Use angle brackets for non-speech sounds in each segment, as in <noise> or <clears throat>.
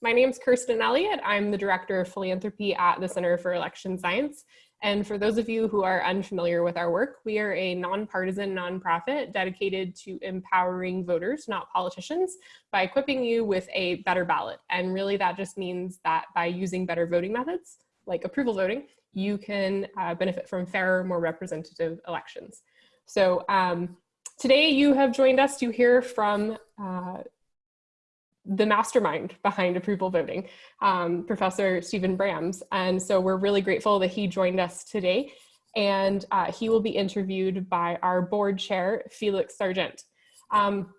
My name is Kirsten Elliott. I'm the Director of Philanthropy at the Center for Election Science. And for those of you who are unfamiliar with our work, we are a nonpartisan nonprofit dedicated to empowering voters, not politicians, by equipping you with a better ballot. And really that just means that by using better voting methods, like approval voting, you can uh, benefit from fairer, more representative elections. So um, today you have joined us to hear from uh, the mastermind behind approval voting, um, Professor Stephen Brams. And so we're really grateful that he joined us today. And uh, he will be interviewed by our board chair, Felix Sargent. Um,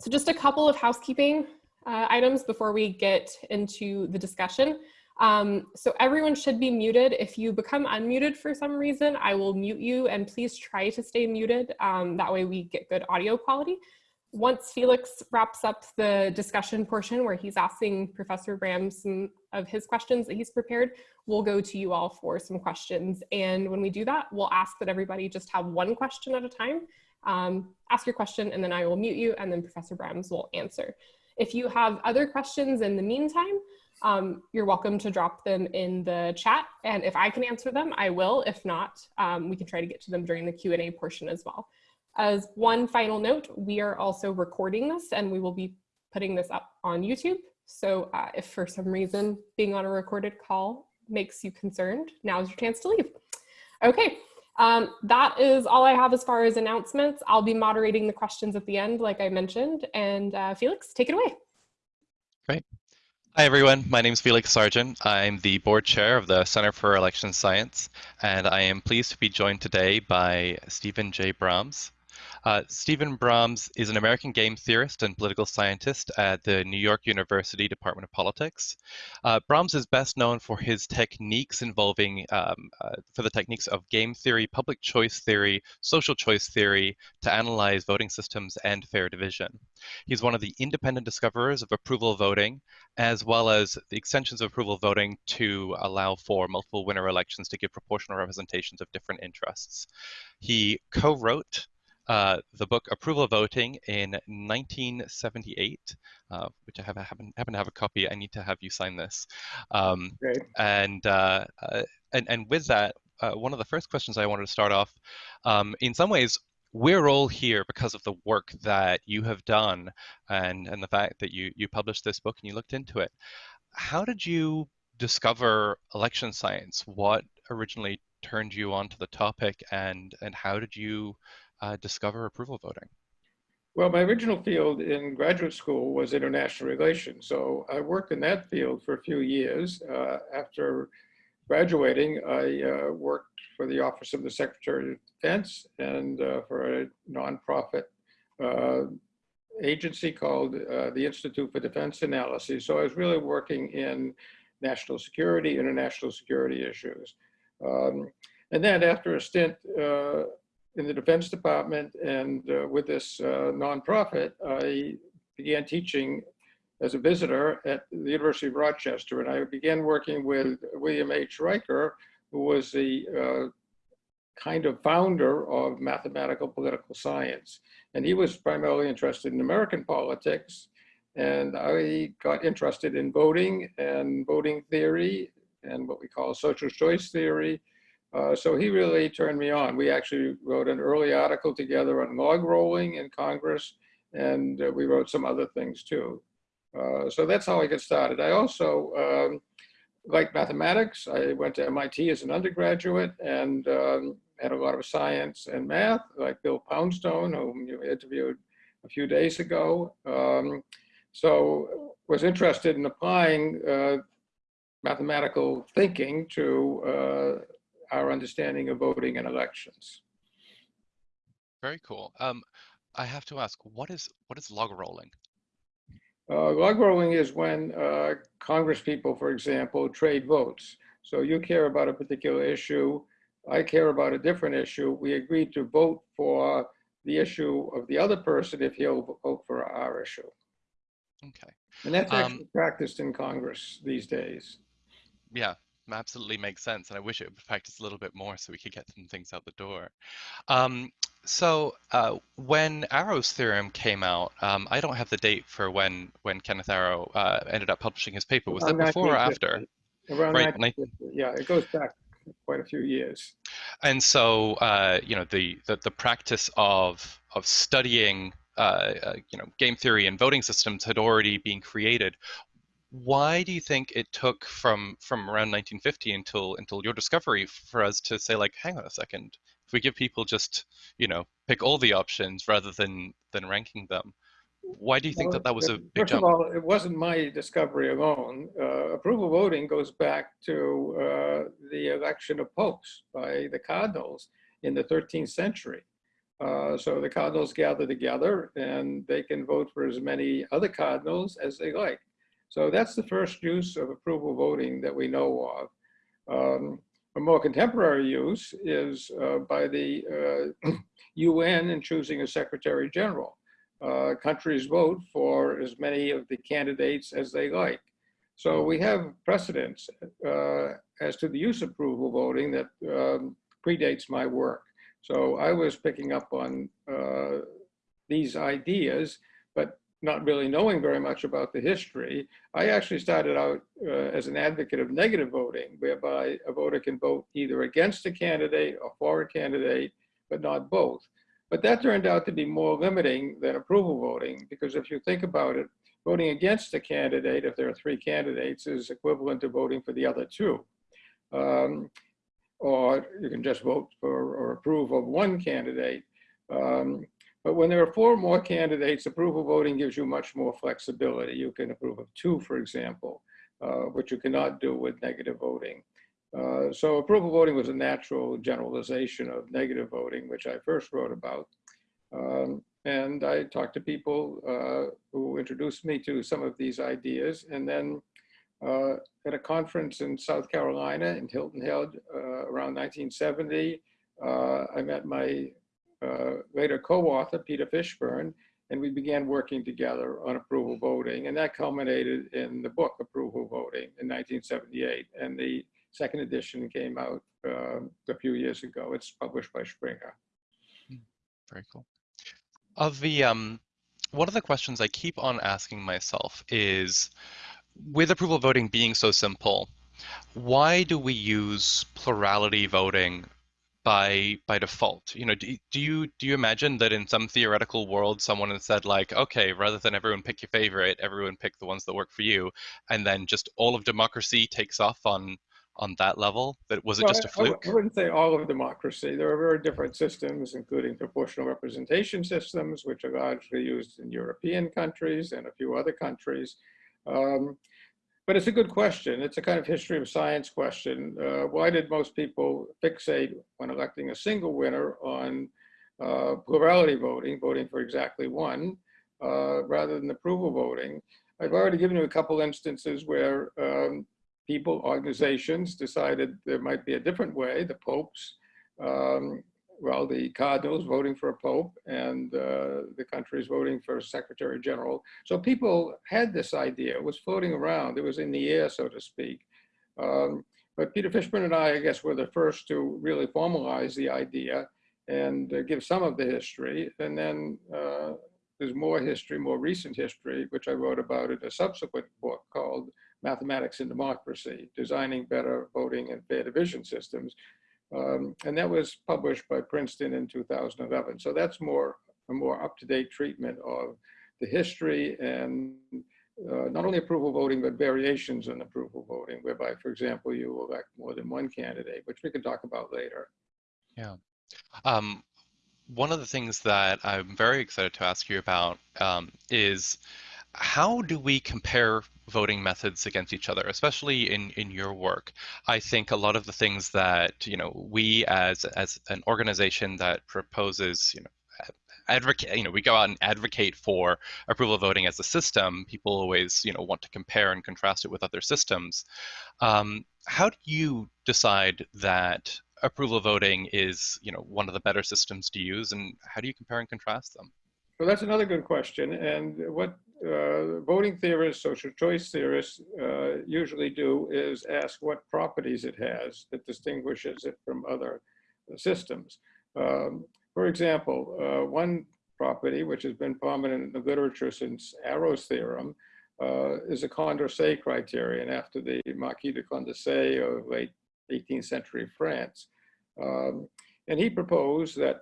so just a couple of housekeeping uh, items before we get into the discussion. Um, so everyone should be muted. If you become unmuted for some reason, I will mute you and please try to stay muted. Um, that way we get good audio quality once Felix wraps up the discussion portion where he's asking Professor Brams some of his questions that he's prepared, we'll go to you all for some questions. And when we do that, we'll ask that everybody just have one question at a time. Um, ask your question and then I will mute you and then Professor Brams will answer. If you have other questions in the meantime, um, you're welcome to drop them in the chat. And if I can answer them, I will. If not, um, we can try to get to them during the Q&A portion as well. As one final note, we are also recording this and we will be putting this up on YouTube. So uh, if for some reason being on a recorded call makes you concerned, now's your chance to leave. Okay, um, that is all I have as far as announcements. I'll be moderating the questions at the end, like I mentioned, and uh, Felix, take it away. Great. Hi, everyone. My name is Felix Sargent. I'm the board chair of the Center for Election Science, and I am pleased to be joined today by Stephen J. Brams. Uh, Stephen Brams is an American game theorist and political scientist at the New York University Department of Politics. Uh, Brams is best known for his techniques involving, um, uh, for the techniques of game theory, public choice theory, social choice theory to analyze voting systems and fair division. He's one of the independent discoverers of approval voting, as well as the extensions of approval voting to allow for multiple winner elections to give proportional representations of different interests. He co-wrote uh, the book Approval of Voting in 1978, uh, which I have, happen, happen to have a copy. I need to have you sign this. Um, Great. And, uh, uh and, and with that, uh, one of the first questions I wanted to start off, um, in some ways, we're all here because of the work that you have done and, and the fact that you, you published this book and you looked into it. How did you discover election science? What originally turned you onto the topic and, and how did you discover approval voting? Well, my original field in graduate school was international relations. So I worked in that field for a few years. Uh, after graduating, I uh, worked for the Office of the Secretary of Defense and uh, for a nonprofit uh, agency called uh, the Institute for Defense Analysis. So I was really working in national security, international security issues. Um, and then after a stint uh, in the Defense Department and uh, with this uh, nonprofit, I began teaching as a visitor at the University of Rochester. And I began working with William H. Riker, who was the uh, kind of founder of mathematical political science. And he was primarily interested in American politics. And I got interested in voting and voting theory and what we call social choice theory uh, so he really turned me on. We actually wrote an early article together on log rolling in Congress, and uh, we wrote some other things too. Uh, so that's how I got started. I also um, mathematics. I went to MIT as an undergraduate and um, had a lot of science and math, like Bill Poundstone, whom you interviewed a few days ago. Um, so was interested in applying uh, mathematical thinking to uh, our understanding of voting and elections. Very cool. Um, I have to ask, what is what is log rolling? Uh, log rolling is when uh, Congress people, for example, trade votes. So you care about a particular issue, I care about a different issue. We agree to vote for the issue of the other person if he'll vote for our issue. Okay. And that's actually um, practiced in Congress these days. Yeah, absolutely makes sense. And I wish it would practice a little bit more so we could get some things out the door. Um, So uh, when Arrow's theorem came out, um, I don't have the date for when when Kenneth Arrow uh, ended up publishing his paper. Was that before or after? Around Right, 1950. Yeah, it goes back quite a few years. And so uh, you know the, the the practice of of studying uh, uh, you know game theory and voting systems had already been created. Why do you think it took from from around 1950 until until your discovery for us to say like, hang on a second, if we give people just you know pick all the options rather than than ranking them, why do you think Well, that that was a big First jump? of all, it wasn't my discovery alone. Uh, approval voting goes back to uh, the election of popes by the cardinals in the 13th century. Uh, so the cardinals gather together and they can vote for as many other cardinals as they like. So that's the first use of approval voting that we know of. Um, a more contemporary use is uh, by the uh, <clears throat> UN in choosing a secretary general uh, countries vote for as many of the candidates as they like. So we have precedents uh, as to the use of approval voting that um, predates my work. So I was picking up on uh, these ideas, but not really knowing very much about the history. I actually started out uh, as an advocate of negative voting, whereby a voter can vote either against a candidate or for a candidate, but not both. But that turned out to be more limiting than approval voting, because if you think about it, voting against a candidate, if there are three candidates, is equivalent to voting for the other two. Um, or you can just vote for or approve of one candidate. Um, but when there are four or more candidates, approval voting gives you much more flexibility. You can approve of two, for example, uh, which you cannot do with negative voting. Uh, so approval voting was a natural generalization of negative voting, which I first wrote about. Um, and I talked to people uh, who introduced me to some of these ideas. And then uh, at a conference in South Carolina in Hilton Head uh, around 1970, uh, I met my uh, later co-author, Peter Fishburn, and we began working together on approval voting. And that culminated in the book Approval Voting in 1978. And the second edition came out um, a few years ago. It's published by Springer. Very cool. Of the um, one of the questions I keep on asking myself is, with approval voting being so simple, why do we use plurality voting by by default? You know, do, do you do you imagine that in some theoretical world, someone has said like, okay, rather than everyone pick your favorite, everyone pick the ones that work for you, and then just all of democracy takes off on on that level? That was it Well, just a fluke? I wouldn't say all of democracy. There are very different systems, including proportional representation systems, which are largely used in European countries and a few other countries. Um, but it's a good question. It's a kind of history of science question. Uh, why did most people fixate when electing a single winner on uh, plurality voting, voting for exactly one, uh, rather than approval voting? I've already given you a couple instances where um, people, organizations decided there might be a different way, the popes, um, well, the cardinals voting for a pope and uh, the countries voting for a secretary general. So people had this idea, it was floating around, it was in the air, so to speak. Um, but Peter Fishburn and I, I guess, were the first to really formalize the idea and uh, give some of the history. And then uh, there's more history, more recent history, which I wrote about in a subsequent book called Mathematics and Democracy, Designing Better Voting and Fair Division Systems. Um, and that was published by Princeton in 2011. So that's more a more up-to-date treatment of the history and uh, not only approval voting, but variations in approval voting, whereby, for example, you elect more than one candidate, which we can talk about later. Um, one of the things that I'm very excited to ask you about um, is how do we compare voting methods against each other, especially in, in your work? I think a lot of the things that you know we as as an organization that proposes you know advocate you know we go out and advocate for approval voting as a system people always you know want to compare and contrast it with other systems um, how do you decide that approval voting is you know one of the better systems to use and how do you compare and contrast them Well, that's another good question. And what uh, voting theorists, social choice theorists uh, usually do is ask what properties it has that distinguishes it from other systems. Um, For example, uh, one property which has been prominent in the literature since Arrow's theorem uh, is a Condorcet criterion after the Marquis de Condorcet of late 18th century France. Um, and he proposed that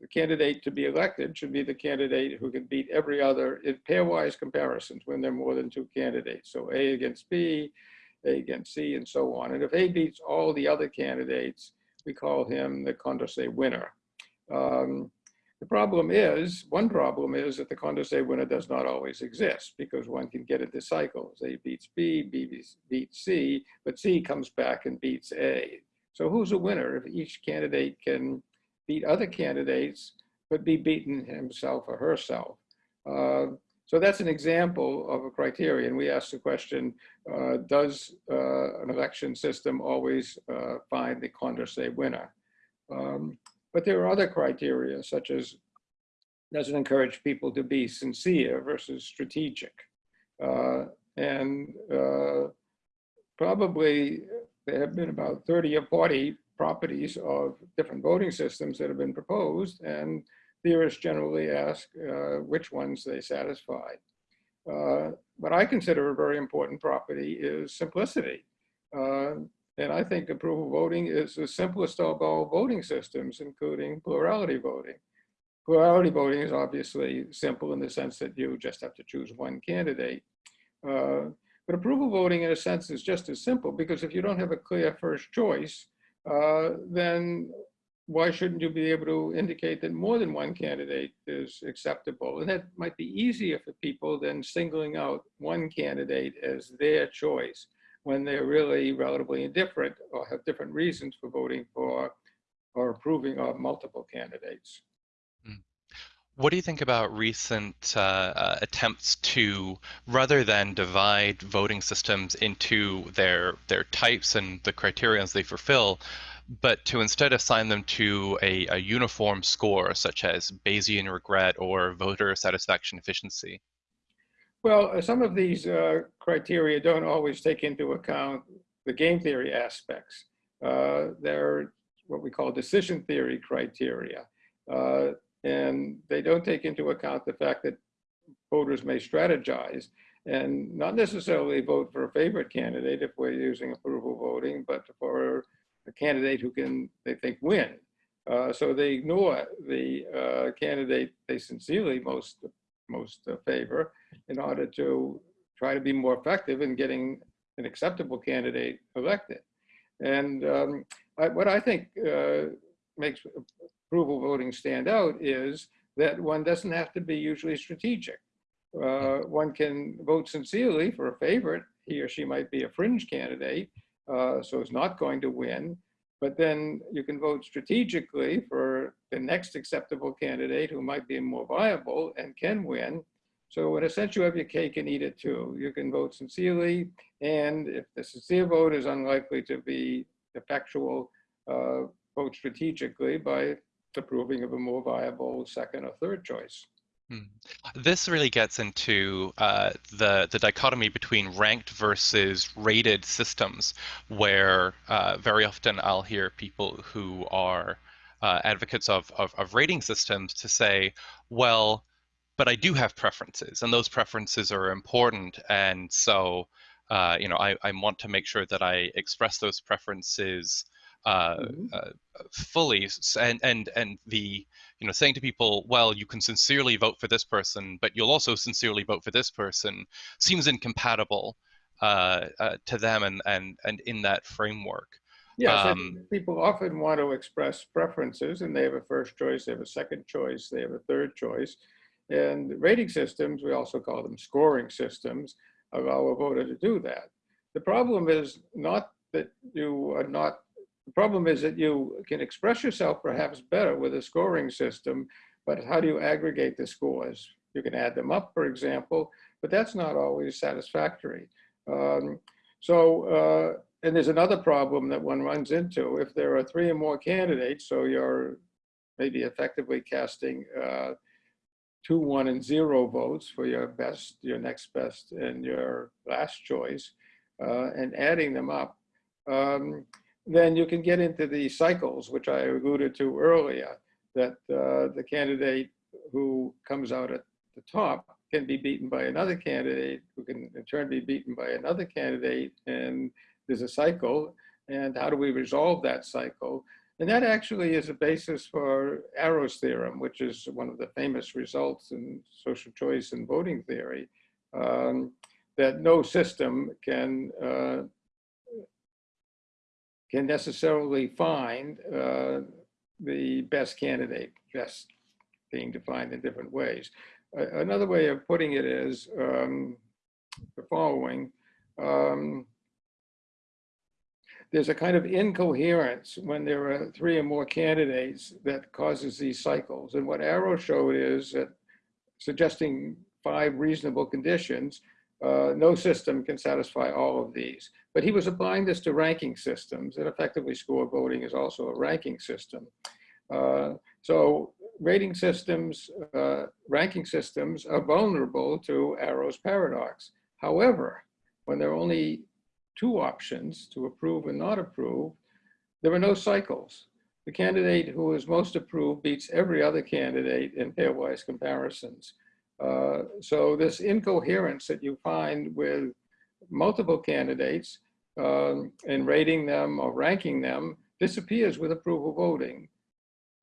the candidate to be elected should be the candidate who can beat every other in pairwise comparisons when there are more than two candidates. So A against B, A against C, and so on. And if A beats all the other candidates, we call him the Condorcet winner. Um, the problem is, one problem is that the Condorcet winner does not always exist because one can get into cycles. A beats B, B beats C, but C comes back and beats A. So who's a winner if each candidate can beat other candidates, but be beaten himself or herself? Uh, so that's an example of a criterion. We asked the question, uh, does uh, an election system always uh, find the Condorcet winner? Um, but there are other criteria, such as does it encourage people to be sincere versus strategic? Uh, and uh, probably there have been about 30 or 40 properties of different voting systems that have been proposed, and theorists generally ask uh, which ones they satisfy. Uh, what I consider a very important property is simplicity. Uh, and I think approval voting is the simplest of all voting systems, including plurality voting. Plurality voting is obviously simple in the sense that you just have to choose one candidate. Uh, but approval voting in a sense is just as simple because if you don't have a clear first choice, uh, then why shouldn't you be able to indicate that more than one candidate is acceptable? And that might be easier for people than singling out one candidate as their choice when they're really relatively indifferent or have different reasons for voting for or approving of multiple candidates. What do you think about recent uh, uh, attempts to, rather than divide voting systems into their their types and the criterions they fulfill, but to instead assign them to a, a uniform score, such as Bayesian regret or voter satisfaction efficiency? Well, uh, some of these uh, criteria don't always take into account the game theory aspects. Uh, they're what we call decision theory criteria. And they don't take into account the fact that voters may strategize and not necessarily vote for a favorite candidate if we're using approval voting, but for a candidate who can, they think, win. Uh, so they ignore the uh, candidate they sincerely most most uh, favor in order to try to be more effective in getting an acceptable candidate elected. And um, I, what I think uh, makes approval voting stand out is that one doesn't have to be usually strategic. Uh, one can vote sincerely for a favorite. He or she might be a fringe candidate, uh, so is not going to win. But then you can vote strategically for the next acceptable candidate who might be more viable and can win. So in a sense, you have your cake and eat it too. You can vote sincerely, and if the sincere vote is unlikely to be effectual, uh, vote strategically by approving of a more viable second or third choice. Hmm. This really gets into uh, the the dichotomy between ranked versus rated systems, where uh, very often I'll hear people who are uh, advocates of, of, of rating systems to say, well, but I do have preferences, and those preferences are important, and so uh, you know I, I want to make sure that I express those preferences uh, mm-hmm. uh, fully and and and the you know saying to people well you can sincerely vote for this person but you'll also sincerely vote for this person seems incompatible uh, uh, to them and and and in that framework. Yes um, people often want to express preferences and they have a first choice they have a second choice they have a third choice. And rating systems we also call them scoring systems allow a voter to do that. The problem is not that you are not problem is that you can express yourself perhaps better with a scoring system, but how do you aggregate the scores? You can add them up, for example, but that's not always satisfactory. Um, so, uh, and there's another problem that one runs into. If there are three or more candidates, so you're maybe effectively casting uh, two, one, and zero votes for your best, your next best, and your last choice, uh, and adding them up. Um, then you can get into the cycles, which I alluded to earlier. that uh, the candidate who comes out at the top can be beaten by another candidate who can in turn be beaten by another candidate and there's a cycle and how do we resolve that cycle and that actually is a basis for Arrow's theorem, which is one of the famous results in social choice and voting theory, um, that no system can uh, can necessarily find uh, the best candidate, best being defined in different ways. Uh, another way of putting it is um, the following. Um, there's a kind of incoherence when there are three or more candidates that causes these cycles. And what Arrow showed is that suggesting five reasonable conditions, uh, no system can satisfy all of these. But he was applying this to ranking systems, and effectively score voting is also a ranking system. Uh, so rating systems, uh, ranking systems are vulnerable to Arrow's paradox. However, when there are only two options to approve and not approve, there are no cycles. The candidate who is most approved beats every other candidate in pairwise comparisons. Uh, so this incoherence that you find with multiple candidates um, and rating them or ranking them disappears with approval voting.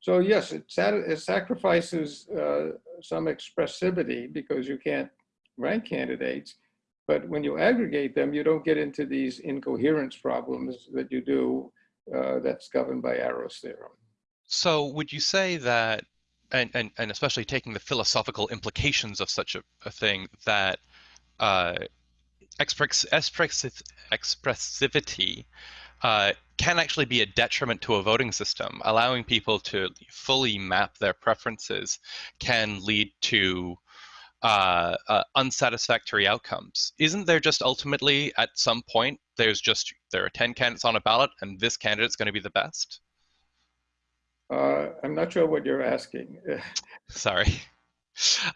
So yes, it, it sacrifices uh, some expressivity because you can't rank candidates, but when you aggregate them, you don't get into these incoherence problems that you do uh, that's governed by Arrow's theorem. So would you say that, and, and, and especially taking the philosophical implications of such a, a thing, that uh, express, express, expressivity uh, can actually be a detriment to a voting system. Allowing people to fully map their preferences can lead to uh, uh, unsatisfactory outcomes. Isn't there just ultimately at some point there's just there are ten candidates on a ballot and this candidate's going to be the best? Uh, I'm not sure what you're asking. <laughs> Sorry.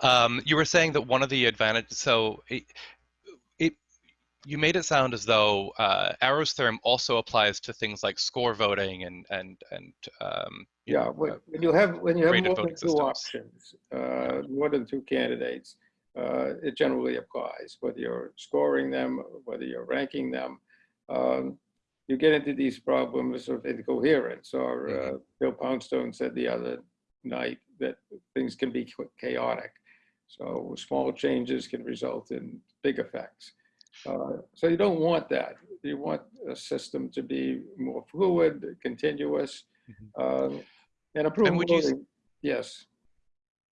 Um, you were saying that one of the advantages. So you made it sound as though uh, Arrow's theorem also applies to things like score voting and and and um, yeah, when, when you have when you have more than two systems. options, uh, more than two candidates, uh, it generally applies. Whether you're scoring them, whether you're ranking them, um, you get into these problems of incoherence. Or uh, Mhm. Bill Poundstone said the other night that things can be chaotic. So small changes can result in big effects. Uh, so you don't want that. You want a system to be more fluid, continuous. Um, and approval voting, yes.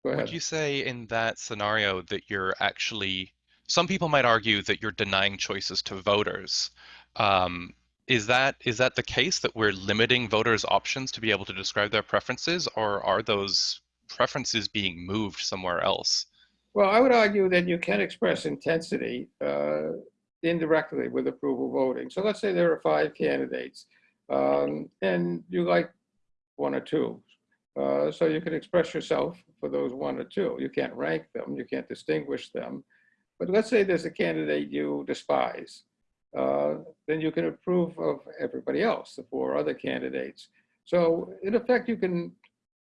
Go ahead. Would you say in that scenario that you're actually, some people might argue that you're denying choices to voters. Um, is that is that the case that we're limiting voters' options to be able to describe their preferences, or are those preferences being moved somewhere else? Well, I would argue that you can express intensity uh, indirectly with approval voting. So let's say there are five candidates um, and you like one or two. Uh, so you can express yourself for those one or two. You can't rank them, you can't distinguish them. But let's say there's a candidate you despise. Uh, then you can approve of everybody else, the four other candidates. So in effect, you can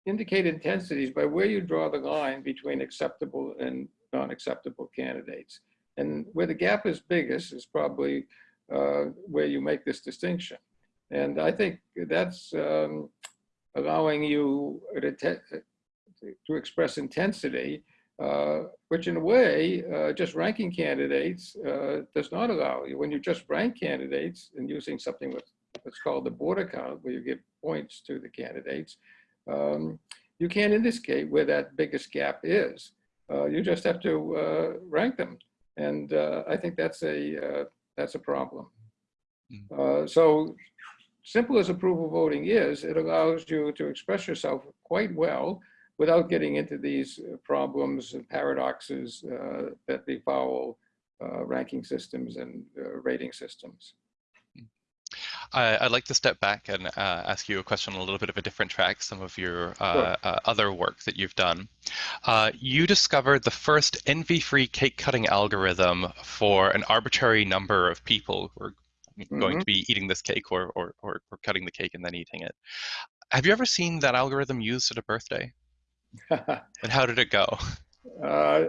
indicate intensities by where you draw the line between acceptable and non-acceptable candidates. And where the gap is biggest is probably uh, where you make this distinction. And I think that's um, allowing you to, to express intensity, uh, which in a way, uh, just ranking candidates uh, does not allow you. When you just rank candidates and using something with, that's called the Borda count, where you give points to the candidates, um, you can't indicate where that biggest gap is. Uh, you just have to uh, rank them. And uh, I think that's a, that's a problem. Mm. so simple as approval voting is, it allows you to express yourself quite well without getting into these problems and paradoxes uh, that befoul uh, ranking systems and uh, rating systems. I, would like to step back and uh, ask you a question on a little bit of a different track, some of your uh, Sure. other work that you've done. you discovered the first envy-free cake cutting algorithm for an arbitrary number of people who are going Mhm. to be eating this cake or, or, or, or cutting the cake and then eating it. have you ever seen that algorithm used at a birthday? <laughs> And how did it go? Uh,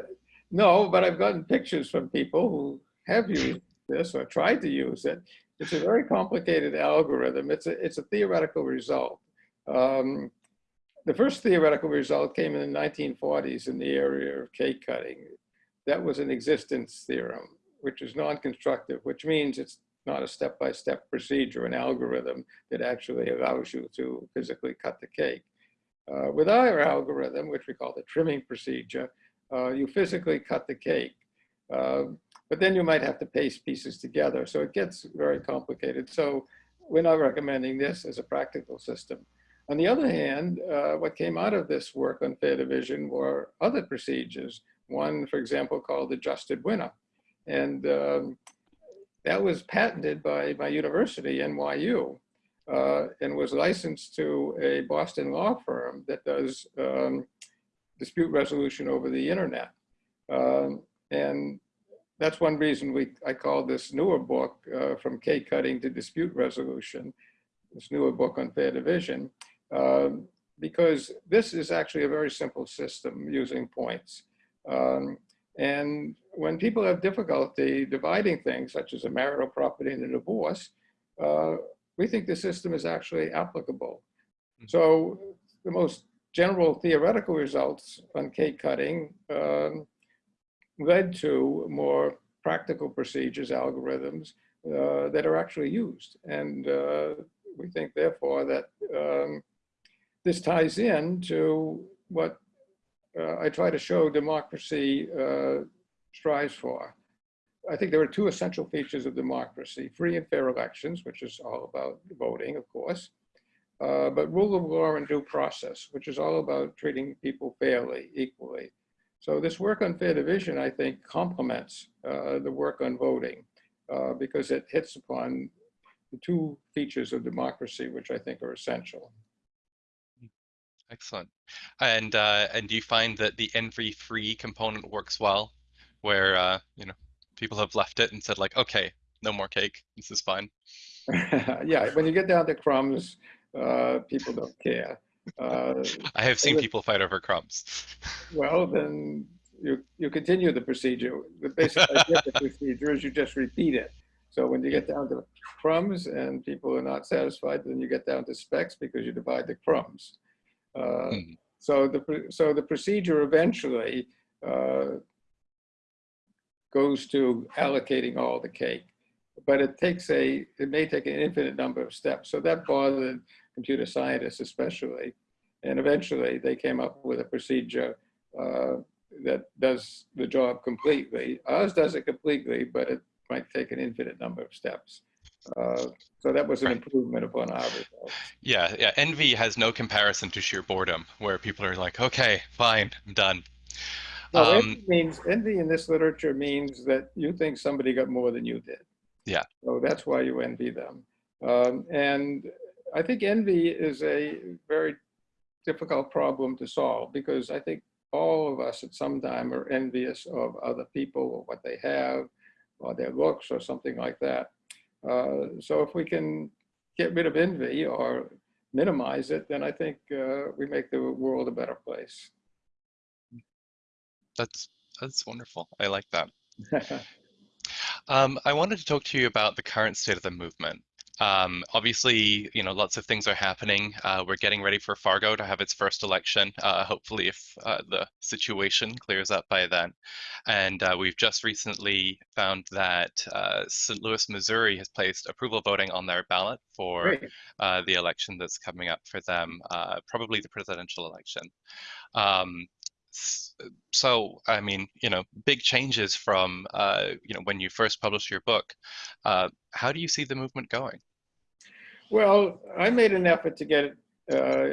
no, but I've gotten pictures from people who have used this or tried to use it. It's a very complicated algorithm. It's a, it's a theoretical result. Um, the first theoretical result came in the 1940s in the area of cake cutting. That was an existence theorem, which is non-constructive, which means it's not a step-by-step procedure, an algorithm that actually allows you to physically cut the cake. Uh, with our algorithm, which we call the trimming procedure, uh, you physically cut the cake. Uh, but then you might have to paste pieces together. So it gets very complicated. So we're not recommending this as a practical system. On the other hand, uh, what came out of this work on fair division were other procedures. One, for example, called adjusted winner. And um, that was patented by my university, NYU, uh, and was licensed to a Boston law firm that does um, dispute resolution over the internet. Um, and that's one reason we I called this newer book uh, from cake cutting to dispute resolution, this newer book on fair division, um, because this is actually a very simple system using points. Um, and when people have difficulty dividing things, such as a marital property and a divorce, uh, we think the system is actually applicable. Mhm. So the most general theoretical results on cake cutting um, led to more practical procedures, algorithms uh, that are actually used. And uh, we think therefore that um, this ties in to what uh, I try to show democracy uh, strives for. I think there are two essential features of democracy, free and fair elections, which is all about voting, of course, uh, but rule of law and due process, which is all about treating people fairly, equally. So this work on fair division, I think, complements uh, the work on voting uh, because it hits upon the two features of democracy, which I think are essential. Excellent. And uh, and do you find that the envy-free component works well, where uh, you know people have left it and said like, okay, no more cake, this is fine. <laughs> yeah, when you get down to crumbs, uh, people don't care. Uh, I have seen people fight over crumbs. <laughs> well, then you, you continue the procedure. The basic idea of the procedure is you just repeat it. So when you get down to crumbs and people are not satisfied, then you get down to specks because you divide the crumbs. Uh, Mhm. So the, so the procedure eventually uh, goes to allocating all the cake. But it takes a, it may take an infinite number of steps. So that bothered computer scientists especially. And eventually they came up with a procedure uh, that does the job completely. Ours does it completely, but it might take an infinite number of steps. Uh, So that was an Right. improvement upon our results. Yeah, yeah. Envy has no comparison to sheer boredom, where people are like, okay, fine, I'm done. No, Um, envy means, envy in this literature means that you think somebody got more than you did. Yeah. So that's why you envy them. Um, and I think envy is a very difficult problem to solve because I think all of us at some time are envious of other people or what they have or their looks or something like that. Uh, so if we can get rid of envy or minimize it, then I think uh, we make the world a better place. That's that's wonderful. I like that. <laughs> Um, I wanted to talk to you about the current state of the movement. Um, obviously, you know, lots of things are happening. Uh, we're getting ready for Fargo to have its first election, uh, hopefully if uh, the situation clears up by then. And uh, we've just recently found that uh, St. Louis, Missouri has placed approval voting on their ballot for uh, the election that's coming up for them, uh, probably the presidential election. Um, so, I mean, you know, big changes from, uh, you know, when you first published your book. Uh, how do you see the movement going? Well, I made an effort to get, uh,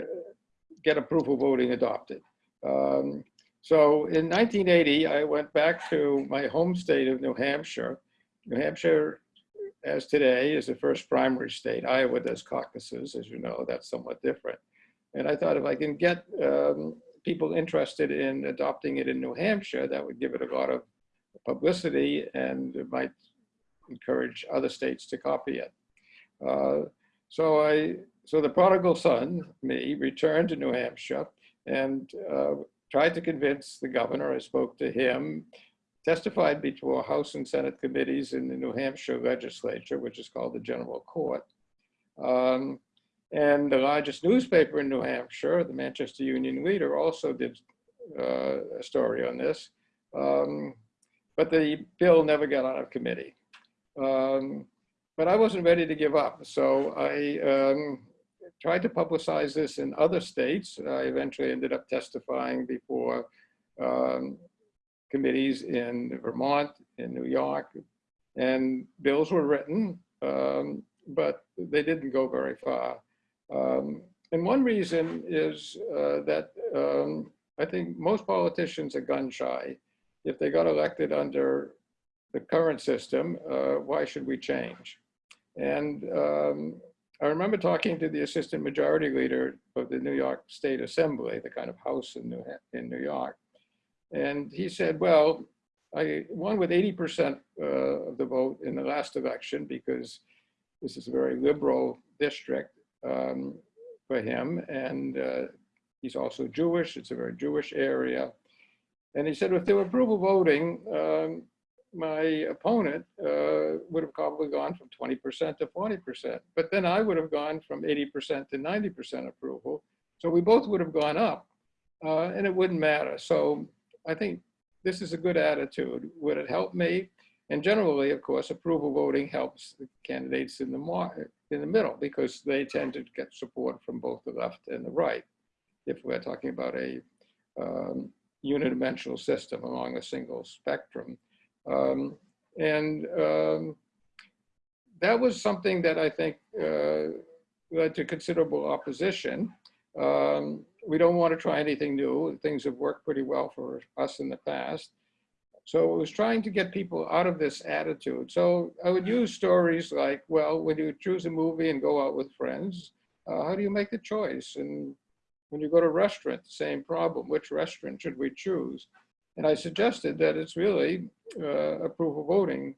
get approval voting adopted. Um, So in 1980, I went back to my home state of New Hampshire. New Hampshire, as today, is the first primary state. Iowa does caucuses, as you know, that's somewhat different. And I thought if I can get um, people interested in adopting it in New Hampshire, that would give it a lot of publicity and it might encourage other states to copy it. Uh, so I so the prodigal son, me, returned to New Hampshire and uh, tried to convince the governor. I spoke to him, testified before House and Senate committees in the New Hampshire legislature, which is called the General Court. Um, and the largest newspaper in New Hampshire, the Manchester Union Leader, also did uh, a story on this. Um, but the bill never got out of committee. Um, but I wasn't ready to give up. So I um, tried to publicize this in other states. I eventually ended up testifying before um, committees in Vermont, in New York, and bills were written, um, but they didn't go very far. Um, and one reason is uh, that um, I think most politicians are gun shy. If they got elected under the current system, uh, why should we change? And um, I remember talking to the assistant majority leader of the New York State Assembly, the kind of house in New, in New York. And he said, well, I won with 80% uh, of the vote in the last election because this is a very liberal district um, for him. And uh, he's also Jewish. It's a very Jewish area. And he said, if there were approval voting, um, my opponent uh, would have probably gone from 20% to 40%. But then I would have gone from 80% to 90% approval. So we both would have gone up uh, and it wouldn't matter. So I think this is a good attitude. Would it help me? And generally, of course, approval voting helps the candidates in the, in the middle because they tend to get support from both the left and the right. If we're talking about a um, unidimensional system along a single spectrum. Um, and um, that was something that I think uh, led to considerable opposition. Um, we don't want to try anything new. Things have worked pretty well for us in the past. So it was trying to get people out of this attitude. So I would use stories like, well, when you choose a movie and go out with friends, uh, how do you make the choice? And when you go to a restaurant, the same problem. Which restaurant should we choose? And I suggested that it's really uh, approval voting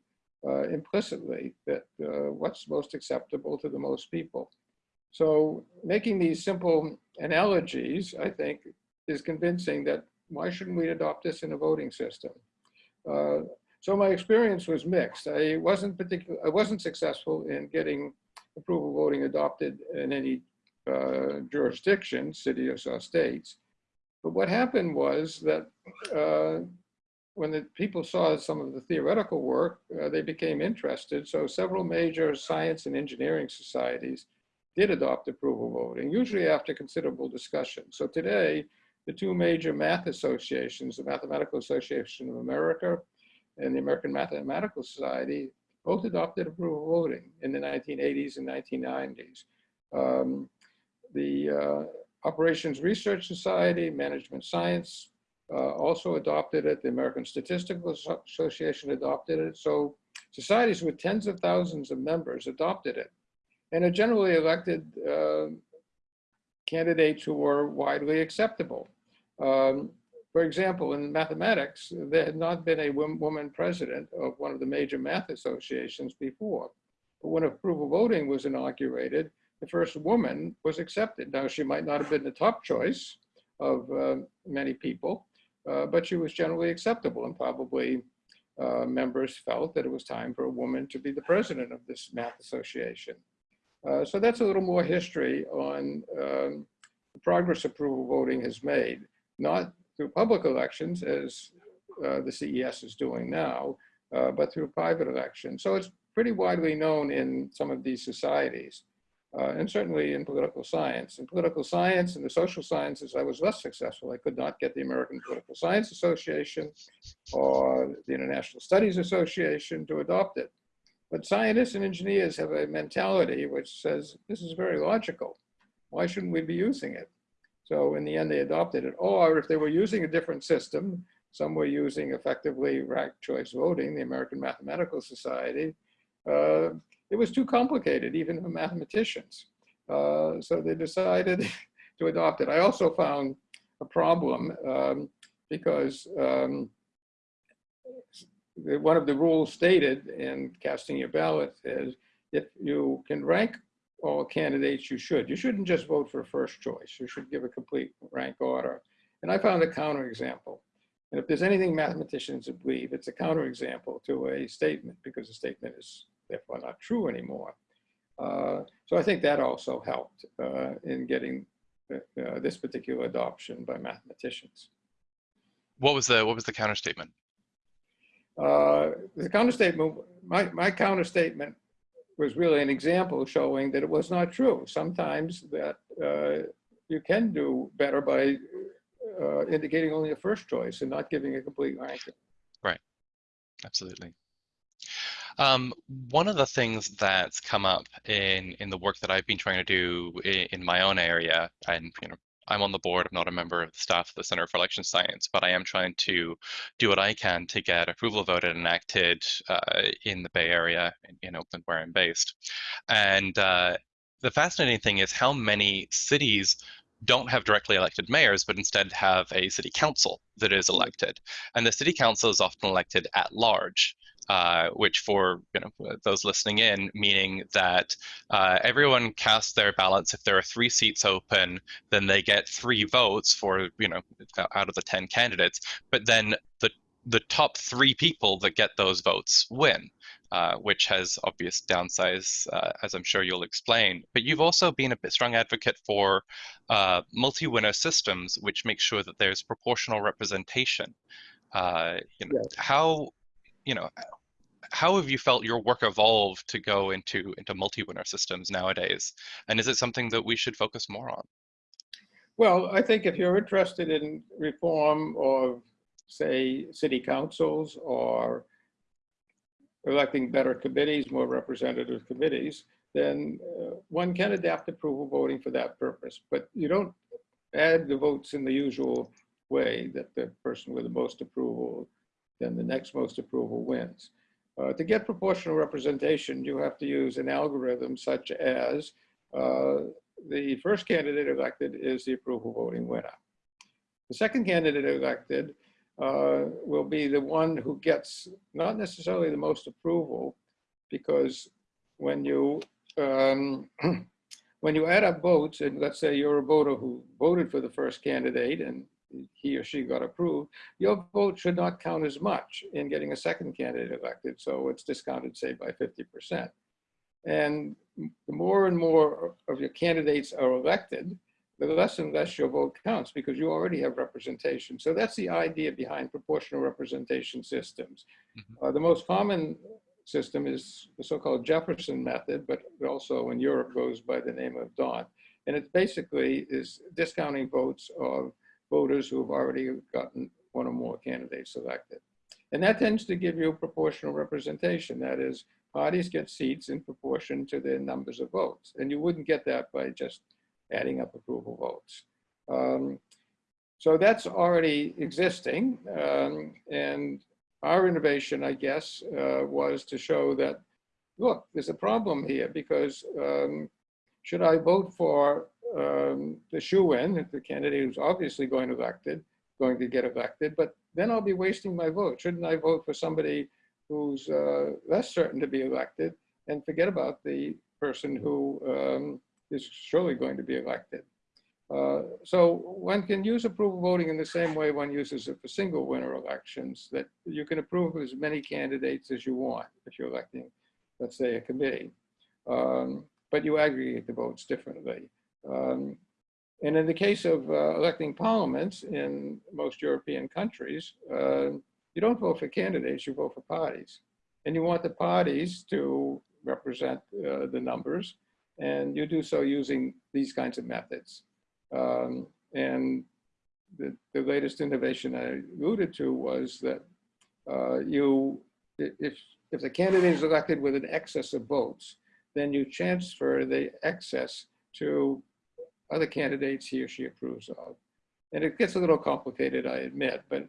uh, implicitly, that uh, what's most acceptable to the most people. So making these simple analogies, I think, is convincing that why shouldn't we adopt this in a voting system? Uh, so my experience was mixed. I wasn't particular, I wasn't successful in getting approval voting adopted in any uh, jurisdiction, city or states. But what happened was that uh, when the people saw some of the theoretical work, uh, they became interested. So several major science and engineering societies did adopt approval voting, usually after considerable discussion. So today, the two major math associations, the Mathematical Association of America and the American Mathematical Society, both adopted approval voting in the 1980s and 1990s. Um, the uh, Operations Research Society, Management Science uh, also adopted it. The American Statistical Association adopted it. So societies with tens of thousands of members adopted it. And it generally elected uh, candidates who were widely acceptable. Um, for example, in mathematics, there had not been a woman president of one of the major math associations before. But when approval voting was inaugurated, the first woman was accepted. Now, she might not have been the top choice of uh, many people, uh, but she was generally acceptable and probably uh, members felt that it was time for a woman to be the president of this math association. Uh, so that's a little more history on um, the progress approval voting has made, not through public elections as uh, the CES is doing now, uh, but through private elections. So it's pretty widely known in some of these societies uh, and certainly in political science. In political science and the social sciences, I was less successful. I could not get the American Political Science Association or the International Studies Association to adopt it. But scientists and engineers have a mentality which says, this is very logical. Why shouldn't we be using it? So in the end, they adopted it. Or if they were using a different system, some were using effectively ranked choice voting, the American Mathematical Society, uh, it was too complicated, even for mathematicians. Uh, so they decided <laughs> to adopt it. I also found a problem um, because um, one of the rules stated in casting your ballot is if you can rank all candidates, you should. You shouldn't just vote for first choice. You should give a complete rank order. And I found a counterexample. And if there's anything mathematicians believe, it's a counterexample to a statement because the statement is therefore not true anymore. Uh, so I think that also helped uh, in getting uh, uh, this particular adoption by mathematicians. What was the what was the counter statement? Uh, the counter statement, my, my counter statement was really an example showing that it was not true. Sometimes that uh, you can do better by uh, indicating only a first choice and not giving a complete ranking. Right, absolutely. Um, one of the things that's come up in in the work that I've been trying to do in, in my own area, and you know, I'm on the board, I'm not a member of the staff of the Center for Election Science, but I am trying to do what I can to get approval voted and enacted uh, in the Bay Area, in, in, Oakland, where I'm based. And uh, the fascinating thing is how many cities don't have directly elected mayors, but instead have a city council that is elected. And the city council is often elected at large uh, which for you know those listening in, meaning that uh, everyone casts their ballots. If there are three seats open, then they get three votes for you know out of the ten candidates. But then the the top three people that get those votes win. Uh, which has obvious downsides, uh, as I'm sure you'll explain. But you've also been a bit strong advocate for uh, multi-winner systems, which make sure that there's proportional representation. Uh, you know, yes. how you know, how have you felt your work evolved to go into into multi-winner systems nowadays? And is it something that we should focus more on? Well, I think if you're interested in reform of, say, city councils or electing better committees, more representative committees, then uh, one can adapt approval voting for that purpose. But you don't add the votes in the usual way that the person with the most approval then the next most approval wins. Uh, to get proportional representation, you have to use an algorithm such as uh, the first candidate elected is the approval voting winner. The second candidate elected uh, will be the one who gets not necessarily the most approval because when you um, <clears throat> when you add up votes and let's say you're a voter who voted for the first candidate and he or she got approved, your vote should not count as much in getting a second candidate elected. So it's discounted, say, by 50%. And the more and more of your candidates are elected, the less and less your vote counts because you already have representation. So that's the idea behind proportional representation systems. Mm -hmm. uh, the most common system is the so-called Jefferson method, but also in Europe goes by the name of D'Hondt. And it basically is discounting votes of voters who have already gotten one or more candidates elected. And that tends to give you proportional representation. That is, parties get seats in proportion to their numbers of votes. And you wouldn't get that by just adding up approval votes. Um, so that's already existing. Um, and our innovation, I guess, uh, was to show that, look, there's a problem here because um, should I vote for um, the shoe-in, the candidate who's obviously going elected, going to get elected, but then I'll be wasting my vote. Shouldn't I vote for somebody who's uh, less certain to be elected and forget about the person who um, is surely going to be elected? Uh, so one can use approval voting in the same way one uses it for single winner elections, that you can approve as many candidates as you want if you're electing, let's say, a committee. Um, but you aggregate the votes differently. Um, and in the case of uh, electing parliaments in most European countries, uh, you don't vote for candidates, you vote for parties. And you want the parties to represent uh, the numbers, and you do so using these kinds of methods. Um, and the, the latest innovation I alluded to was that uh, you, if, if the candidate is elected with an excess of votes, then you transfer the excess to other candidates he or she approves of. And it gets a little complicated, I admit, but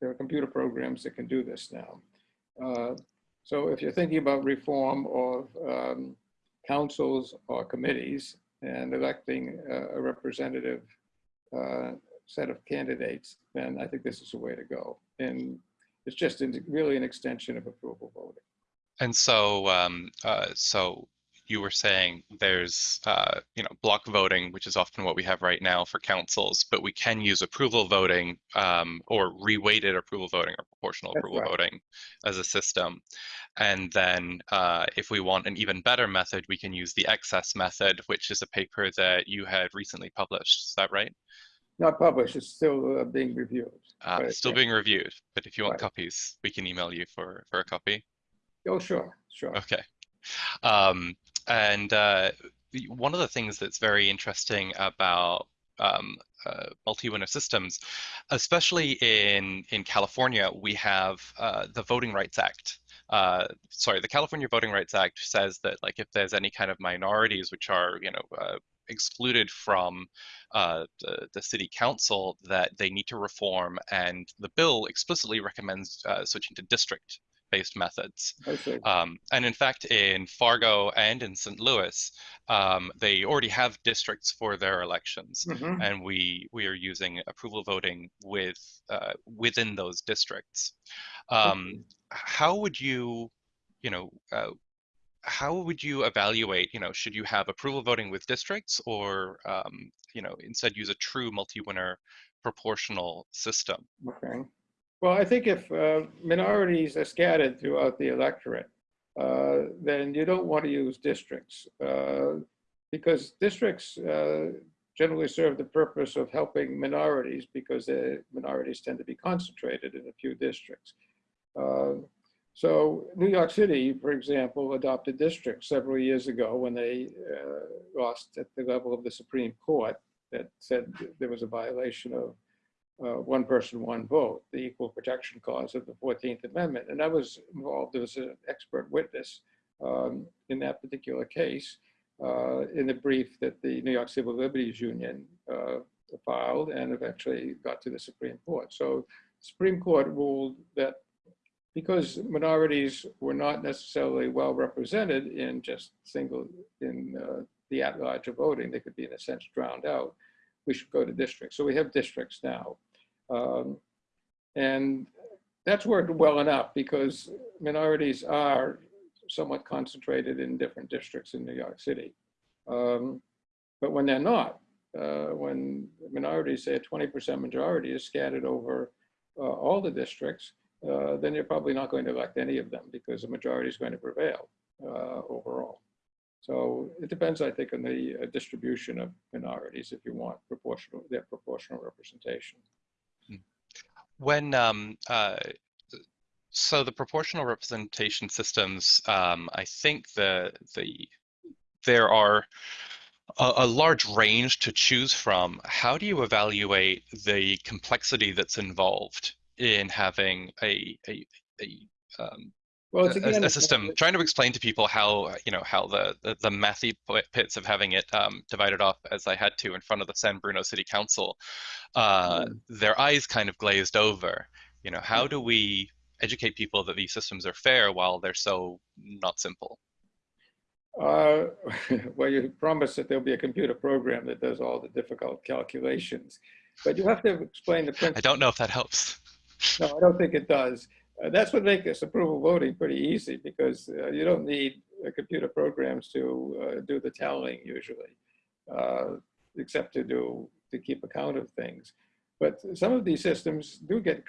there are computer programs that can do this now. Uh, so if you're thinking about reform of um, councils or committees and electing a representative uh, set of candidates, then I think this is the way to go. And it's just really an extension of approval voting. And so, um, uh, so you were saying there's uh, you know block voting, which is often what we have right now for councils, but we can use approval voting um, or reweighted approval voting or proportional That's approval right. voting as a system. And then uh, if we want an even better method, we can use the excess method, which is a paper that you had recently published. Is that right? Not published, it's still uh, being reviewed. Uh, Right, still yeah. being reviewed, but if you want Right. copies, we can email you for for a copy. Oh, sure, sure. Okay. Um, and uh, one of the things that's very interesting about um, uh, multi-winner systems, especially in in California, we have uh, the Voting Rights Act. Uh, sorry, the California Voting Rights Act says that like if there's any kind of minorities which are you know uh, excluded from uh, the, the city council, that they need to reform, and the bill explicitly recommends uh, switching to district-based methods. Um, and in fact, in Fargo and in St. Louis, um, they already have districts for their elections, Mhm. and we we are using approval voting with uh, within those districts. Um, how would you, you know, uh, how would you evaluate? You know, should you have approval voting with districts, or um, you know, instead use a true multi-winner proportional system? Okay. Well, I think if uh, minorities are scattered throughout the electorate, uh, then you don't want to use districts uh, because districts uh, generally serve the purpose of helping minorities because the minorities tend to be concentrated in a few districts. Uh, so New York City, for example, adopted districts several years ago when they uh, lost at the level of the Supreme Court that said there was a violation of uh, one person, one vote, the equal protection clause of the 14th Amendment. And I was involved as an expert witness um, in that particular case uh, in the brief that the New York Civil Liberties Union uh, filed and eventually got to the Supreme Court. So Supreme Court ruled that because minorities were not necessarily well represented in just single, in uh, the at-large voting, they could be in a sense drowned out, we should go to districts. So we have districts now. Um, and that's worked well enough because minorities are somewhat concentrated in different districts in New York City. Um, but when they're not, uh, when minorities say a 20% majority is scattered over uh, all the districts, uh, then you're probably not going to elect any of them because the majority is going to prevail uh, overall. So it depends, I think, on the uh, distribution of minorities if you want proportional, their proportional representation. When um, uh, so the proportional representation systems, um, I think the the there are a, a large range to choose from. How do you evaluate the complexity that's involved in having a a, a um, Well, it's a, again, a system trying to explain to people how you know how the the, the mathy pits of having it um, divided up as I had to in front of the San Bruno City Council, uh, their eyes kind of glazed over. You know, how do we educate people that these systems are fair while they're so not simple? Uh, <laughs> well, you promise that there'll be a computer program that does all the difficult calculations, but you have to explain the principle. I don't know if that helps. No, I don't think it does. Uh, that's what makes this approval voting pretty easy because uh, you don't need uh, computer programs to uh, do the tallying usually, uh, except to do to keep account of things. But some of these systems do get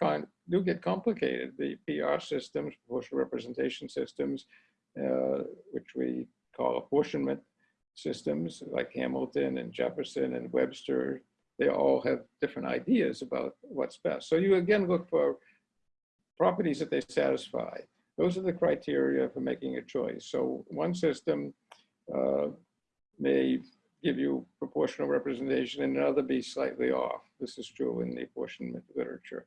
do get complicated. The PR systems, proportional representation systems, uh, which we call apportionment systems, like Hamilton and Jefferson and Webster, they all have different ideas about what's best. So you again look for properties that they satisfy. Those are the criteria for making a choice. So one system uh, may give you proportional representation and another be slightly off. This is true in the apportionment literature.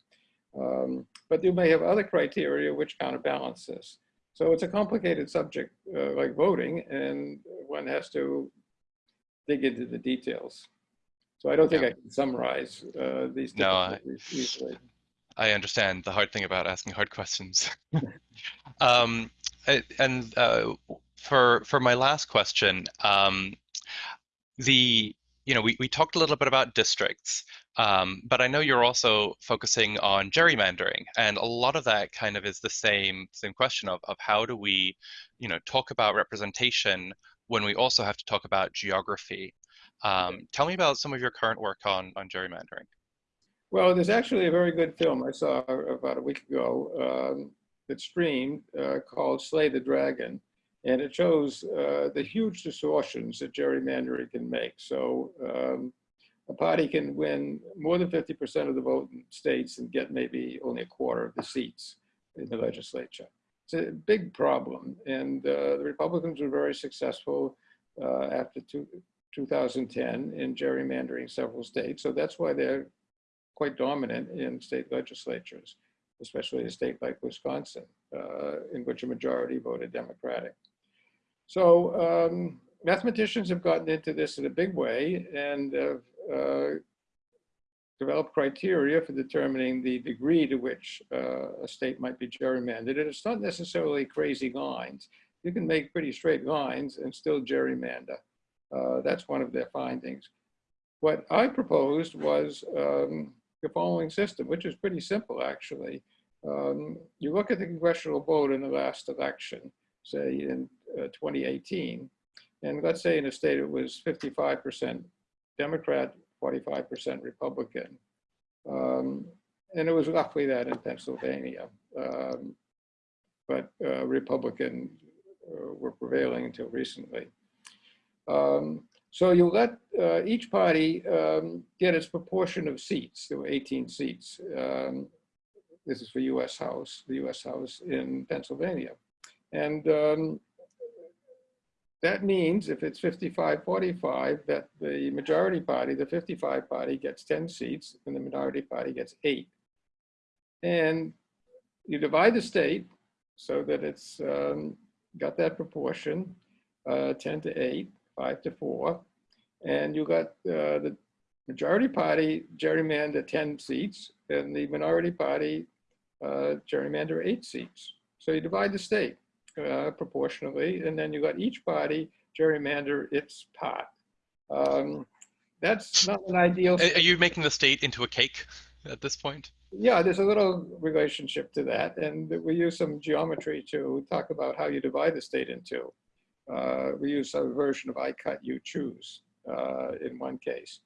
Um, but you may have other criteria which counterbalance this. So it's a complicated subject uh, like voting and one has to dig into the details. So I don't think Yeah. I can summarize uh, these No, I- easily. I understand the hard thing about asking hard questions. <laughs> um, and uh, for for my last question, um, the you know we, we talked a little bit about districts, um, but I know you're also focusing on gerrymandering, and a lot of that kind of is the same same question of of how do we, you know, talk about representation when we also have to talk about geography. Um, tell me about some of your current work on, on gerrymandering. Well, there's actually a very good film I saw about a week ago um, that streamed uh, called Slay the Dragon. And it shows uh, the huge distortions that gerrymandering can make. So um, a party can win more than 50% of the vote in states and get maybe only a quarter of the seats in the legislature. It's a big problem. And uh, the Republicans were very successful uh, after two, 2010 in gerrymandering several states. So that's why they're quite dominant in state legislatures, especially a state like Wisconsin, uh, in which a majority voted Democratic. So um, mathematicians have gotten into this in a big way and have uh, developed criteria for determining the degree to which uh, a state might be gerrymandered. And it's not necessarily crazy lines. You can make pretty straight lines and still gerrymander. Uh, that's one of their findings. What I proposed was um, the following system, which is pretty simple actually. Um, you look at the congressional vote in the last election, say in uh, 2018, and let's say in a state it was 55% Democrat, 45% Republican. Um, and it was roughly that in Pennsylvania. Um, but uh, Republican uh, were prevailing until recently. Um, so you let uh, each party um, get its proportion of seats. There were 18 seats. Um, this is for U.S. House, the U.S. House in Pennsylvania. And um, that means if it's 55-45, that the majority party, the 55 party gets 10 seats and the minority party gets eight. And you divide the state so that it's um, got that proportion, uh, 10 to eight, five to four. And you got uh, the majority party gerrymander 10 seats and the minority party uh, gerrymander eight seats. So you divide the state uh, proportionally, and then you got each party gerrymander its part. Um, that's not an ideal. Are you making the state into a cake at this point? Yeah, there's a little relationship to that, and we use some geometry to talk about how you divide the state into. Uh, we use a version of I cut, you choose uh, in one case.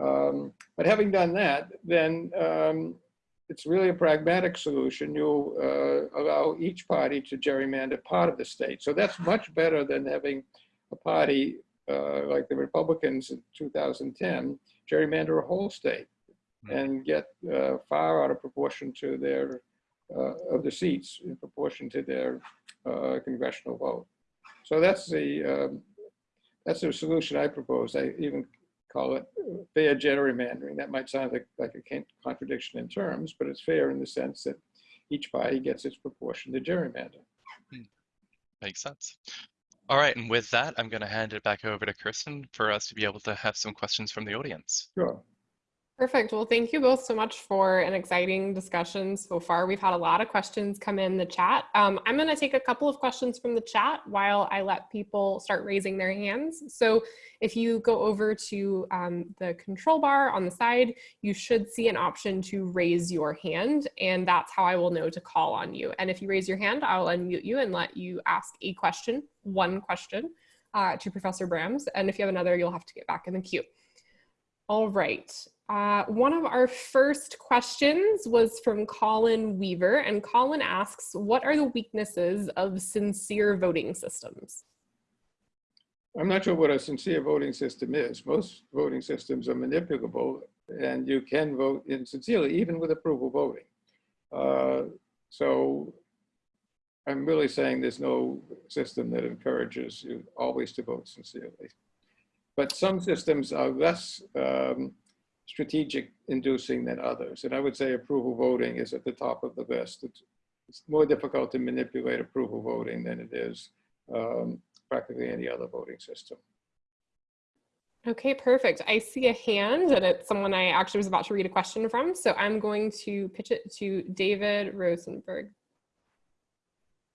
Um, but having done that, then um, it's really a pragmatic solution. You uh, allow each party to gerrymander part of the state. So that's much better than having a party uh, like the Republicans in 2010 gerrymander a whole state hmm. and get uh, far out of proportion to their uh, of the seats in proportion to their uh, congressional vote. So that's the um, that's the solution I propose. I even call it fair gerrymandering. That might sound like, like a contradiction in terms, but it's fair in the sense that each party gets its proportion to gerrymander. Hmm. Makes sense. All right, and with that, I'm going to hand it back over to Kirsten for us to be able to have some questions from the audience. Sure. Perfect. Well, thank you both so much for an exciting discussion so far. We've had a lot of questions come in the chat. Um, I'm going to take a couple of questions from the chat while I let people start raising their hands. So if you go over to um, the control bar on the side, you should see an option to raise your hand, and that's how I will know to call on you. And if you raise your hand, I'll unmute you and let you ask a question, one question, uh, to Professor Brams. And if you have another, you'll have to get back in the queue. All right. Uh, one of our first questions was from Colin Weaver, and Colin asks, what are the weaknesses of sincere voting systems? I'm not sure what a sincere voting system is. Most voting systems are manipulable, and you can vote insincerely, even with approval voting. Uh, so I'm really saying there's no system that encourages you always to vote sincerely. But some systems are less um, strategic inducing than others. And I would say approval voting is at the top of the list. It's, it's more difficult to manipulate approval voting than it is um, practically any other voting system. Okay, perfect. I see a hand and it's someone I actually was about to read a question from. So I'm going to pitch it to David Rosenberg.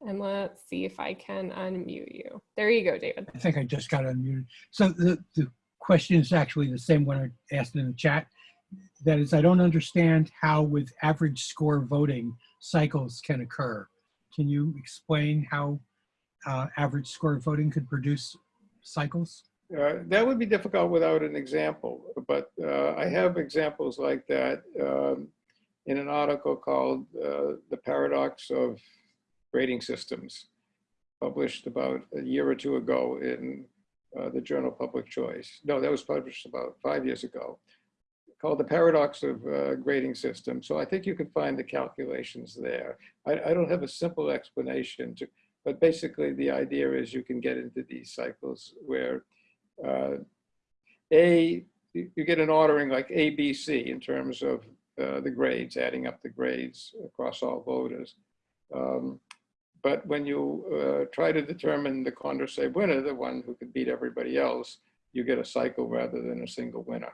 And let's see if I can unmute you. There you go, David. I think I just got unmuted. So the, the question is actually the same one I asked in the chat. That is, I don't understand how with average score voting cycles can occur. Can you explain how uh, average score voting could produce cycles? Uh, That would be difficult without an example, but uh, I have examples like that um, in an article called uh, The Paradox of Grading Systems, published about a year or two ago in uh, the journal Public Choice. No, that was published about five years ago, called The Paradox of uh, Grading Systems. So I think you can find the calculations there. I I don't have a simple explanation to, but basically the idea is you can get into these cycles where uh, A, you you get an ordering like A, B, C in terms of uh, the grades, adding up the grades across all voters. Um, But when you uh, try to determine the Condorcet winner, the one who could beat everybody else, you get a cycle rather than a single winner.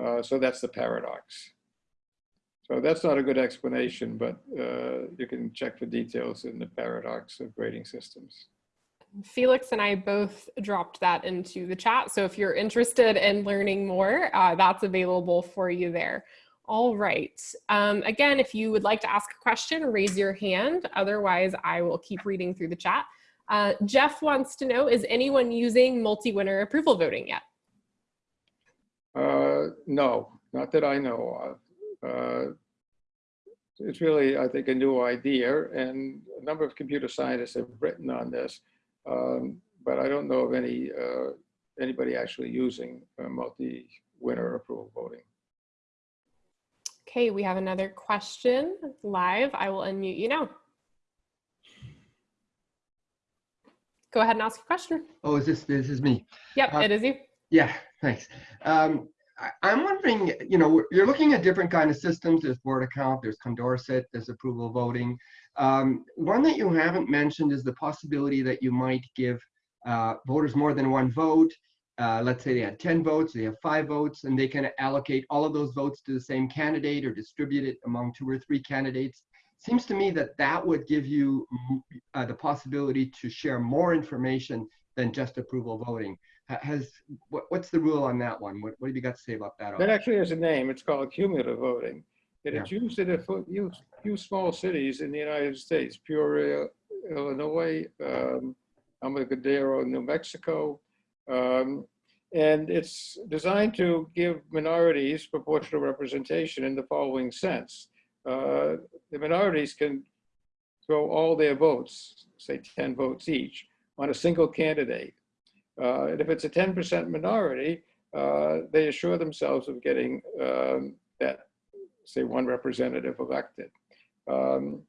Uh, So that's the paradox. So that's not a good explanation, but uh, you can check for details in the paradox of grading systems. Felix and I both dropped that into the chat. So if you're interested in learning more, uh, that's available for you there. All right. Um, again, if you would like to ask a question, raise your hand. Otherwise, I will keep reading through the chat. Uh, Jeff wants to know, is anyone using multi-winner approval voting yet? Uh, no, not that I know of. Uh, It's really, I think, a new idea and a number of computer scientists have written on this. um, But I don't know of any, uh, anybody actually using uh, multi-winner approval voting. Okay, we have another question live. I will unmute you now. Go ahead and ask a question. Oh, is this, this is me? Yep, Uh, it is you. Yeah, thanks. Um, I, I'm wondering, you know, you're looking at different kind of systems. There's Borda count, there's Condorcet, there's approval voting. Um, one that you haven't mentioned is the possibility that you might give uh, voters more than one vote. Uh, let's say they had 10 votes, they have five votes, and they can allocate all of those votes to the same candidate or distribute it among two or three candidates. Seems to me that that would give you uh, the possibility to share more information than just approval voting. Has, what, what's the rule on that one? What, what have you got to say about that? That actually has a name. It's called cumulative voting. And it's used in a few, few small cities in the United States, Peoria, Illinois, um, Alamogordo, New Mexico. Um, and it's designed to give minorities proportional representation in the following sense. Uh, the minorities can throw all their votes, say 10 votes each, on a single candidate. Uh, and if it's a 10% minority, uh, they assure themselves of getting um, that, say, one representative elected. Um,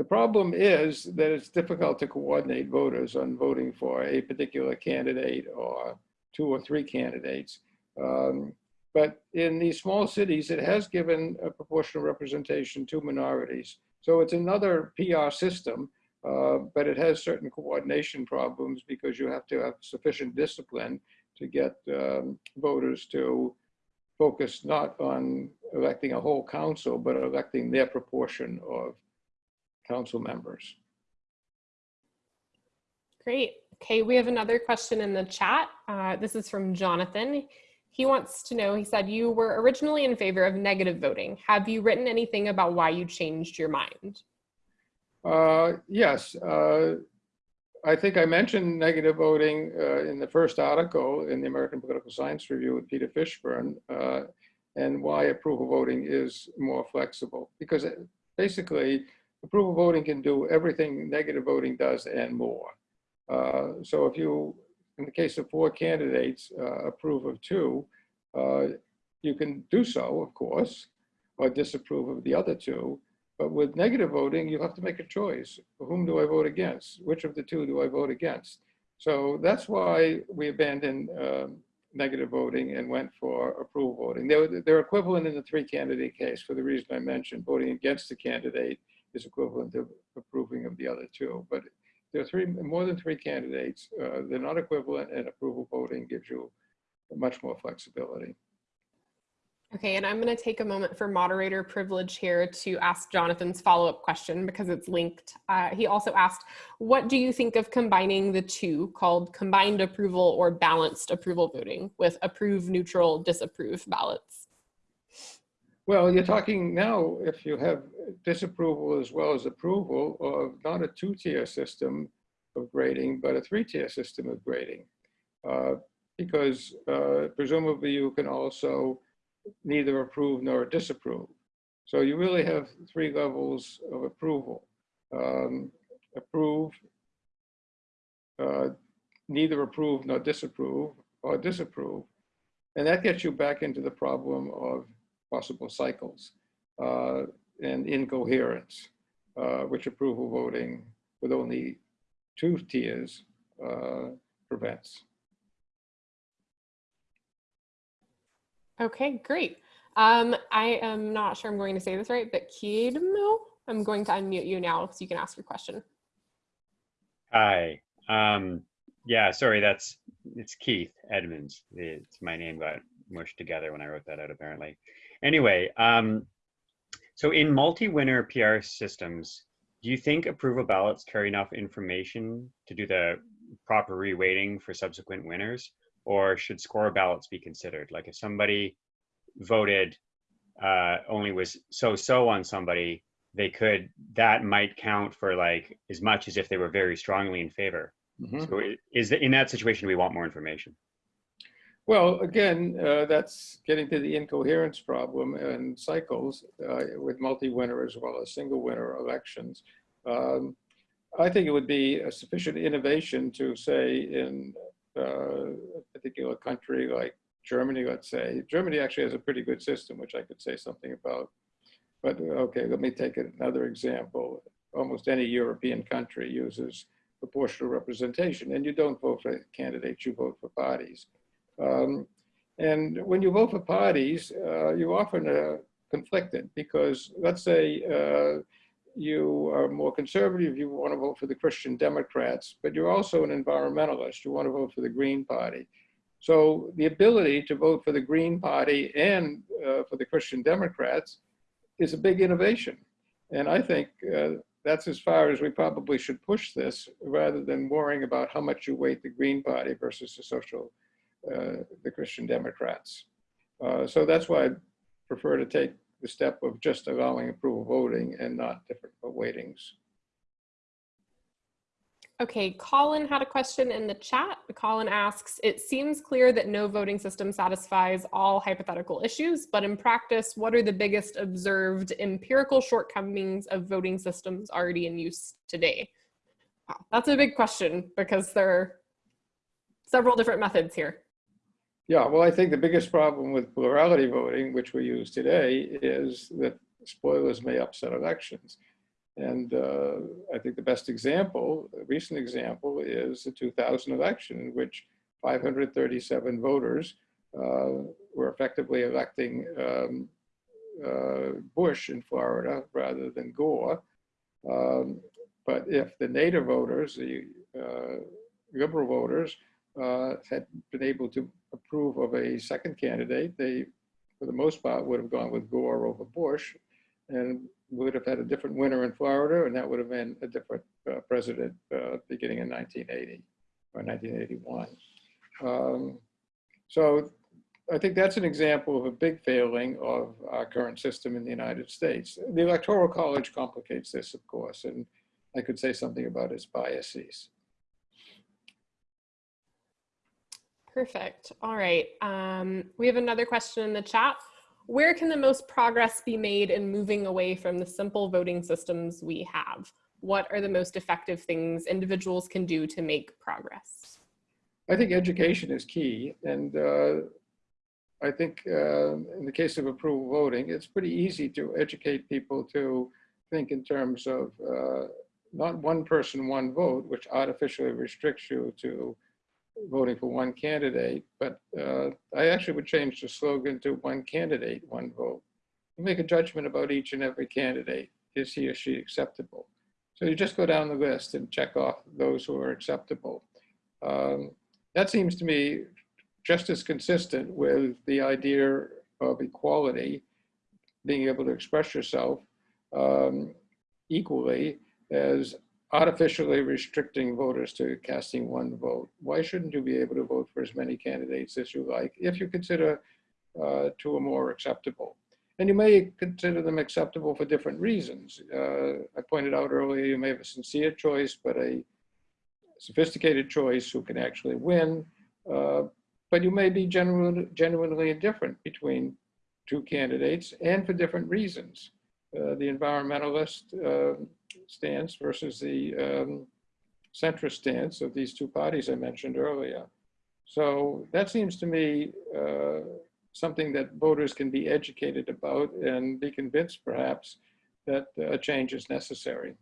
the problem is that it's difficult to coordinate voters on voting for a particular candidate or two or three candidates. Um, but in these small cities, it has given a proportional representation to minorities. So it's another PR system, uh, but it has certain coordination problems because you have to have sufficient discipline to get um, voters to focus not on electing a whole council, but electing their proportion of council members. Great. Okay, we have another question in the chat. Uh, this is from Jonathan. He wants to know, he said, you were originally in favor of negative voting. Have you written anything about why you changed your mind? Uh, Yes, uh, I think I mentioned negative voting uh, in the first article in the American Political Science Review with Peter Fishburn, uh, and why approval voting is more flexible. Because it- basically, approval voting can do everything negative voting does and more. Uh, So if you, in the case of four candidates, uh, approve of two, uh, you can do so, of course, or disapprove of the other two. But with negative voting, you have to make a choice. Whom do I vote against? Which of the two do I vote against? So that's why we abandoned um, negative voting and went for approval voting. They're, they're equivalent in the three candidate case for the reason I mentioned. Voting against the candidate is equivalent to approving of the other two. But there are three, more than three candidates. Uh, they're not equivalent and approval voting gives you much more flexibility. Okay, and I'm going to take a moment for moderator privilege here to ask Jonathan's follow-up question because it's linked. Uh, he also asked, what do you think of combining the two called combined approval or balanced approval voting with approve, neutral, disapprove ballots? Well, you're talking now, if you have disapproval as well as approval of not a two-tier system, of grading, but a three-tier system of grading. Uh, because uh, presumably you can also neither approve nor disapprove. So you really have three levels of approval. Um, approve, uh, neither approve nor disapprove, or disapprove. And that gets you back into the problem of possible cycles uh, and incoherence, uh, which approval voting with only two tiers uh, prevents. Okay, great. Um, I am not sure I'm going to say this right, but Kiedmo, I'm going to unmute you now so you can ask your question. Hi. Um, yeah, sorry, that's it's Keith Edmonds. It's my name got mushed together when I wrote that out apparently. Anyway, um, so in multi-winner PR systems, do you think approval ballots carry enough information to do the proper reweighting for subsequent winners? Or should score ballots be considered? Like if somebody voted uh, only was so-so on somebody, they could, that might count for like as much as if they were very strongly in favor. Mhm. So is that in that situation, we want more information? Well, again, uh, that's getting to the incoherence problem and cycles uh, with multi-winner as well as single winner elections. Um, I think it would be a sufficient innovation to say in uh, a particular country like Germany, let's say. Germany actually has a pretty good system, which I could say something about. But okay, let me take another example. Almost any European country uses proportional representation, and you don't vote for candidates, you vote for parties. Um, and when you vote for parties, uh, you often are conflicted because let's say uh, you are more conservative, you want to vote for the Christian Democrats, but you're also an environmentalist, you want to vote for the Green Party. So the ability to vote for the Green Party and uh, for the Christian Democrats is a big innovation. And I think uh, that's as far as we probably should push this rather than worrying about how much you weight the Green Party versus the social uh, the Christian Democrats. Uh, so that's why I prefer to take the step of just allowing approval voting and not different weightings. Okay, Colin had a question in the chat. Colin asks, it seems clear that no voting system satisfies all hypothetical issues, but in practice, what are the biggest observed empirical shortcomings of voting systems already in use today? Wow, that's a big question because there are several different methods here. Yeah, well, I think the biggest problem with plurality voting, which we use today, is that spoilers may upset elections. And uh, I think the best example, a recent example, is the 2000 election in which 537 voters uh, were effectively electing um, uh, Bush in Florida rather than Gore. Um, but if the Nader voters, the uh, liberal voters, uh, had been able to approve of a second candidate, they, for the most part, would have gone with Gore over Bush and would have had a different winner in Florida, and that would have been a different uh, president uh, beginning in 1980 or 1981. Um, so I think that's an example of a big failing of our current system in the United States. The Electoral College complicates this, of course, and I could say something about its biases. Perfect. All right. Um, we have another question in the chat. Where can the most progress be made in moving away from the simple voting systems we have? What are the most effective things individuals can do to make progress? I think education is key. And uh, I think uh, in the case of approval voting, it's pretty easy to educate people to think in terms of uh, not one person, one vote, which artificially restricts you to voting for one candidate, but uh, I actually would change the slogan to one candidate, one vote. You make a judgment about each and every candidate. Is he or she acceptable? So you just go down the list and check off those who are acceptable. Um, that seems to me just as consistent with the idea of equality, being able to express yourself um, equally as artificially restricting voters to casting one vote. Why shouldn't you be able to vote for as many candidates as you like if you consider uh, two or more acceptable? And you may consider them acceptable for different reasons. Uh, I pointed out earlier, you may have a sincere choice, but a sophisticated choice who can actually win, uh, but you may be genuinely, genuinely indifferent between two candidates and for different reasons. Uh, the environmentalist uh, stance versus the um, centrist stance of these two parties I mentioned earlier. So that seems to me uh, something that voters can be educated about and be convinced perhaps that a change is necessary.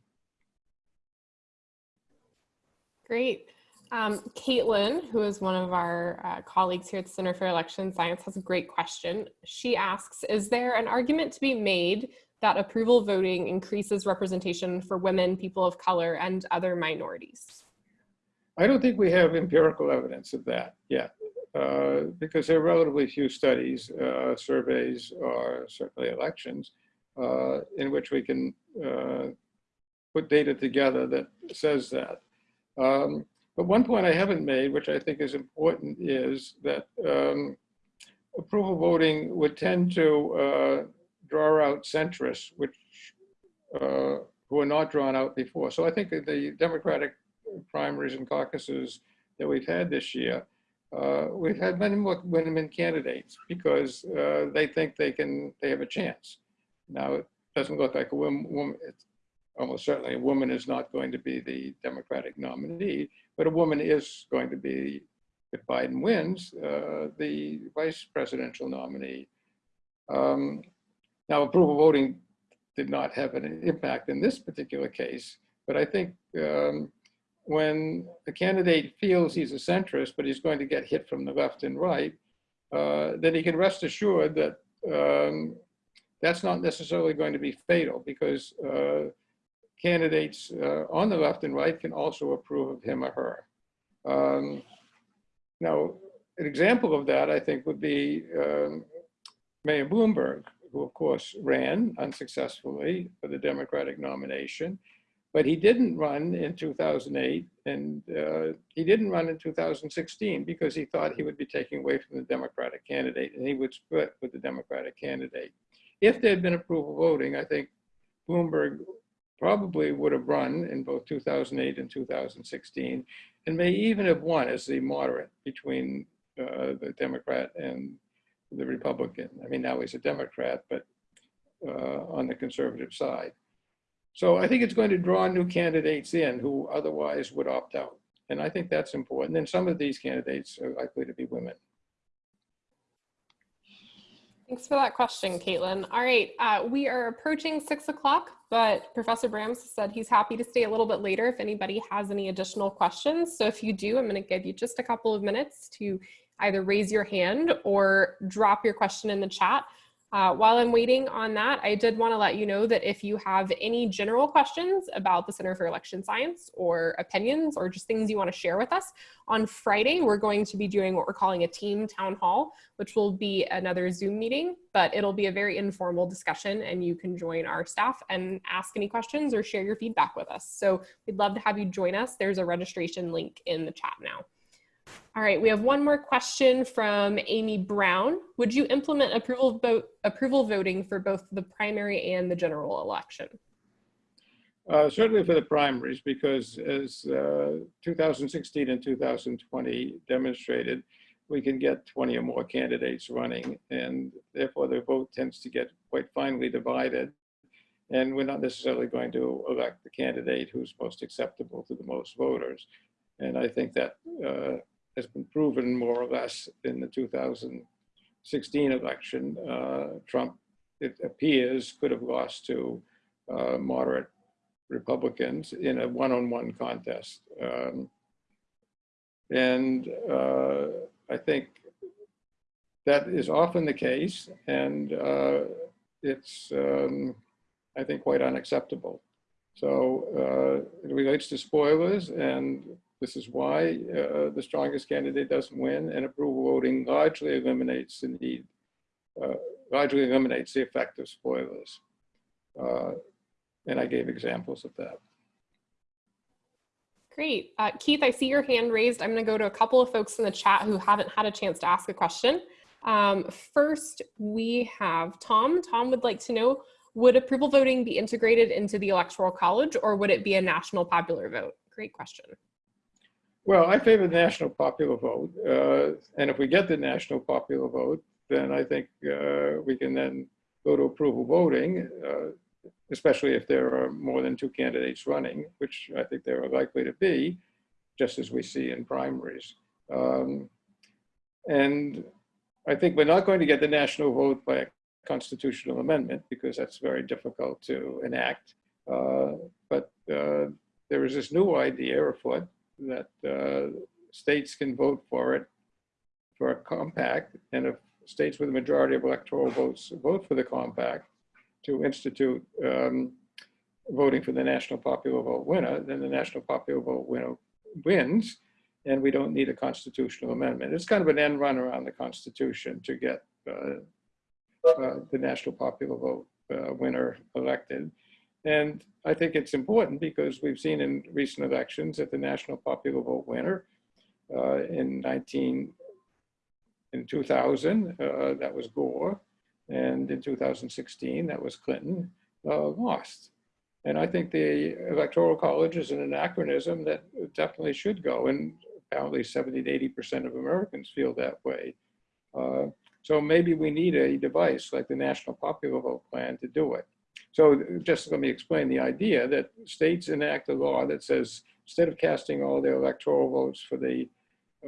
Great. Um, Caitlin, who is one of our uh, colleagues here at the Center for Election Science, has a great question. She asks, is there an argument to be made that approval voting increases representation for women, people of color, and other minorities? I don't think we have empirical evidence of that yet, uh, because there are relatively few studies, uh, surveys, or certainly elections, uh, in which we can uh, put data together that says that. Um, but one point I haven't made, which I think is important, is that um, approval voting would tend to uh, draw out centrists, which uh, who are not drawn out before. So I think the Democratic primaries and caucuses that we've had this year, uh, we've had many more women candidates because uh, they think they can, they have a chance. Now, it doesn't look like a woman, woman almost certainly a woman is not going to be the Democratic nominee, but a woman is going to be, if Biden wins, uh, the vice presidential nominee. Um, now, approval voting did not have an impact in this particular case, but I think um, when a candidate feels he's a centrist, but he's going to get hit from the left and right, uh, then he can rest assured that um, that's not necessarily going to be fatal because uh, candidates uh, on the left and right can also approve of him or her. Um, now, an example of that, I think, would be um, Mayor Bloomberg, who of course ran unsuccessfully for the Democratic nomination, but he didn't run in 2008 and uh, he didn't run in 2016 because he thought he would be taking away from the Democratic candidate and he would split with the Democratic candidate. If there had been approval voting, I think Bloomberg probably would have run in both 2008 and 2016, and may even have won as the moderate between uh, the Democrat and the Republican. I mean, now he's a Democrat, but uh, on the conservative side. So I think it's going to draw new candidates in who otherwise would opt out. And I think that's important. And some of these candidates are likely to be women. Thanks for that question, Caitlin. All right, uh, we are approaching six o'clock, but Professor Brams said he's happy to stay a little bit later if anybody has any additional questions. So if you do, I'm gonna give you just a couple of minutes to either raise your hand or drop your question in the chat. Uh, while I'm waiting on that, I did want to let you know that if you have any general questions about the Center for Election Science or opinions or just things you want to share with us, on Friday, we're going to be doing what we're calling a team town hall, which will be another Zoom meeting, but it'll be a very informal discussion and you can join our staff and ask any questions or share your feedback with us. So we'd love to have you join us. There's a registration link in the chat now. All right, we have one more question from Amy Brown. Would you implement approval, vote, approval voting for both the primary and the general election? Uh, certainly for the primaries, because as uh, 2016 and 2020 demonstrated, we can get 20 or more candidates running, and therefore the vote tends to get quite finely divided. And we're not necessarily going to elect the candidate who's most acceptable to the most voters. And I think that uh, has been proven more or less in the 2016 election. Uh, Trump, it appears, could have lost to uh, moderate Republicans in a one-on-one -on -one contest. Um, and uh, I think that is often the case, and uh, it's, um, I think, quite unacceptable. So uh, it relates to spoilers, and this is why uh, the strongest candidate doesn't win and approval voting largely eliminates the need, uh, largely eliminates the effect of spoilers. Uh, and I gave examples of that. Great. Uh, Keith, I see your hand raised. I'm going to go to a couple of folks in the chat who haven't had a chance to ask a question. Um, first, we have Tom. Tom would like to know, would approval voting be integrated into the Electoral College or would it be a national popular vote? Great question. Well, I favor the national popular vote. Uh, and if we get the national popular vote, then I think uh, we can then go to approval voting, uh, especially if there are more than two candidates running, which I think there are likely to be, just as we see in primaries. Um, and I think we're not going to get the national vote by a constitutional amendment because that's very difficult to enact. Uh, but uh, there is this new idea afoot that uh, states can vote for it for a compact, and if states with a majority of electoral votes vote for the compact to institute um, voting for the national popular vote winner, then the national popular vote winner wins, and we don't need a constitutional amendment. It's kind of an end run around the Constitution to get uh, uh, the national popular vote uh, winner elected. And I think it's important because we've seen in recent elections that the national popular vote winner uh, in 19, in 2000, uh, that was Gore, and in 2016, that was Clinton, uh, lost. And I think the Electoral College is an anachronism that definitely should go, and apparently 70 to 80% of Americans feel that way. Uh, so maybe we need a device like the National Popular Vote Plan to do it. So just let me explain the idea that states enact a law that says instead of casting all their electoral votes for the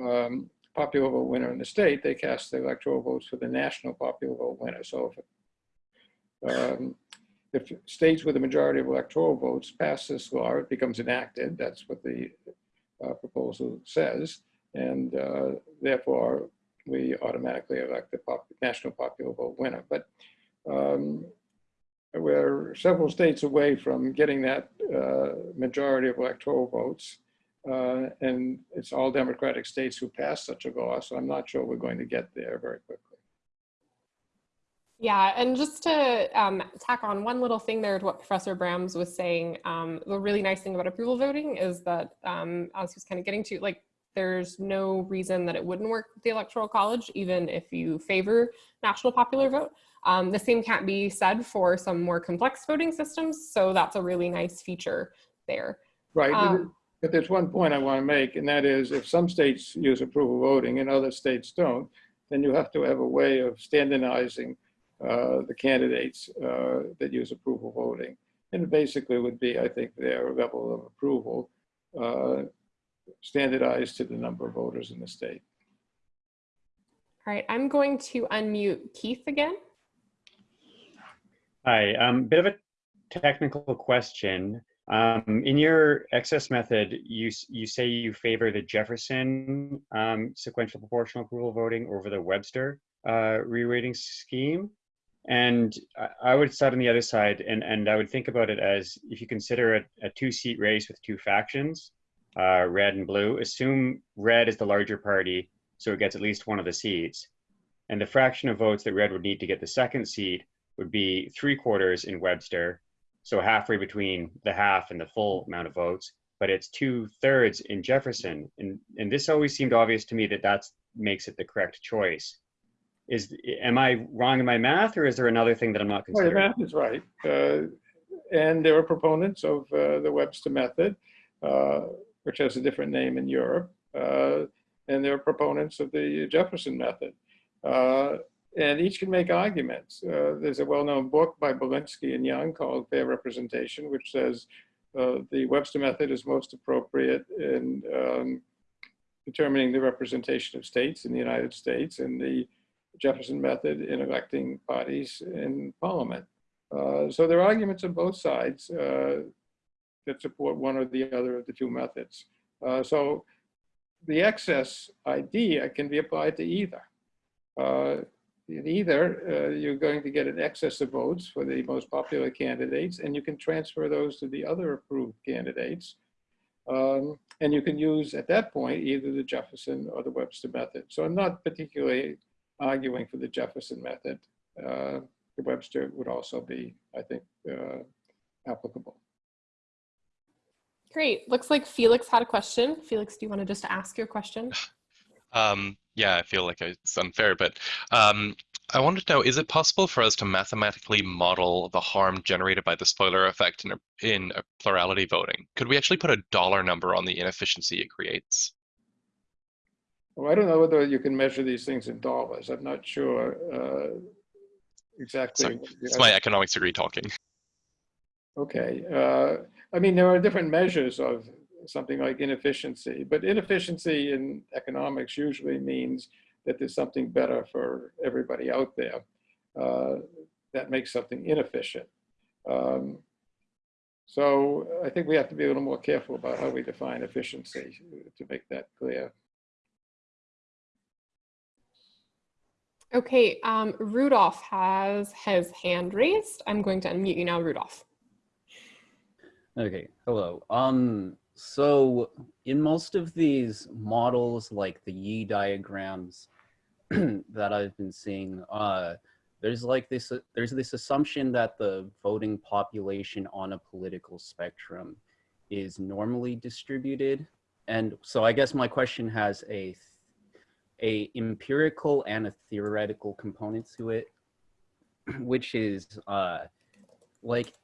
um, popular vote winner in the state, they cast the electoral votes for the national popular vote winner. So if, um, if states with a majority of electoral votes pass this law, it becomes enacted. That's what the uh, proposal says. And uh, therefore, we automatically elect the pop national popular vote winner. But um, we're several states away from getting that uh, majority of electoral votes. Uh, and it's all Democratic states who passed such a law, so I'm not sure we're going to get there very quickly. Yeah, and just to um, tack on one little thing there to what Professor Brams was saying, um, the really nice thing about approval voting is that, um, as he's kind of getting to, like, there's no reason that it wouldn't work with the Electoral College, even if you favor national popular vote. Um, the same can't be said for some more complex voting systems, so that's a really nice feature there. Right, Um, but there's one point I want to make, and that is if some states use approval voting and other states don't, then you have to have a way of standardizing uh, the candidates uh, that use approval voting. And it basically would be, I think, their level of approval uh, standardized to the number of voters in the state. All right, I'm going to unmute Keith again. Hi, um, bit of a technical question. Um, in your excess method, you you say you favor the Jefferson um, sequential proportional approval voting over the Webster uh, reweighting scheme. And I, I would start on the other side, and, and I would think about it as if you consider a, a two seat race with two factions, uh, red and blue, assume red is the larger party, so it gets at least one of the seats. And the fraction of votes that red would need to get the second seat would be three quarters in Webster, so halfway between the half and the full amount of votes. But it's two thirds in Jefferson, and and this always seemed obvious to me that that makes it the correct choice. Is am I wrong in my math, or is there another thing that I'm not Well, your considering? math is right. Uh, And there are proponents of uh, the Webster method, uh, which has a different name in Europe. Uh, And there are proponents of the Jefferson method. Uh, And each can make arguments. Uh, There's a well-known book by Balinski and Young called Fair Representation, which says uh, the Webster method is most appropriate in um, determining the representation of states in the United States and the Jefferson method in electing parties in parliament. Uh, so there are arguments on both sides uh, that support one or the other of the two methods. Uh, so the excess idea can be applied to either. In either, uh, you're going to get an excess of votes for the most popular candidates, and you can transfer those to the other approved candidates. Um, and you can use, at that point, either the Jefferson or the Webster method. So I'm not particularly arguing for the Jefferson method. Uh, the Webster would also be, I think, uh, applicable. Great, looks like Felix had a question. Felix, do you want to just ask your question? <sighs> Um, yeah, I feel like it's unfair, but um, I wanted to know, is it possible for us to mathematically model the harm generated by the spoiler effect in a, in a plurality voting? Could we actually put a dollar number on the inefficiency it creates? Well, I don't know whether you can measure these things in dollars. I'm not sure uh, exactly. Sorry, It's my economics degree talking. Okay, uh, I mean, there are different measures of something like inefficiency, but inefficiency in economics usually means that there's something better for everybody out there uh, that makes something inefficient. Um, so I think we have to be a little more careful about how we define efficiency to make that clear. Okay, um, Rudolph has his hand raised. I'm going to unmute you now, Rudolph. Okay, hello. Um, so in most of these models, like the Yee diagrams <clears throat> that I've been seeing, uh, there's like this, there's this assumption that the voting population on a political spectrum is normally distributed. And so I guess my question has a, a empirical and a theoretical component to it, <clears throat> which is uh, like,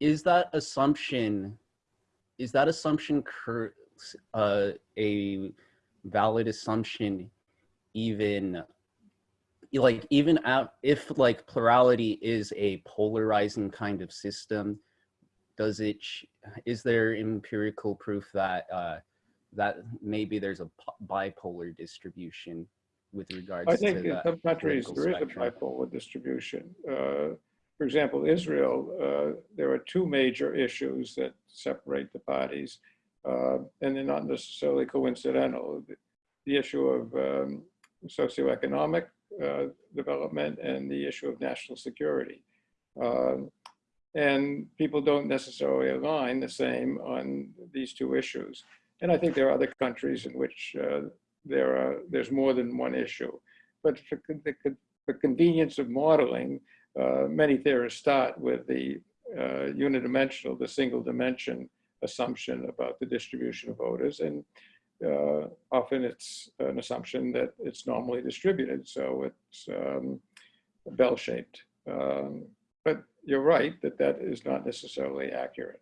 is that assumption is that assumption uh, a valid assumption even like even if like plurality is a polarizing kind of system does it is there empirical proof that uh, that maybe there's a bipolar distribution with regards I think to in some countries there is a bipolar distribution. Uh, for example, Israel, uh, there are two major issues that separate the parties, uh, and they're not necessarily coincidental. The, the issue of um, socioeconomic uh, development and the issue of national security. Um, and people don't necessarily align the same on these two issues. And I think there are other countries in which uh, there are there's more than one issue. But for the, the convenience of modeling, uh, many theorists start with the uh, unidimensional, the single dimension assumption about the distribution of voters. And uh, often it's an assumption that it's normally distributed. So it's um, bell-shaped. Um, but you're right that that is not necessarily accurate.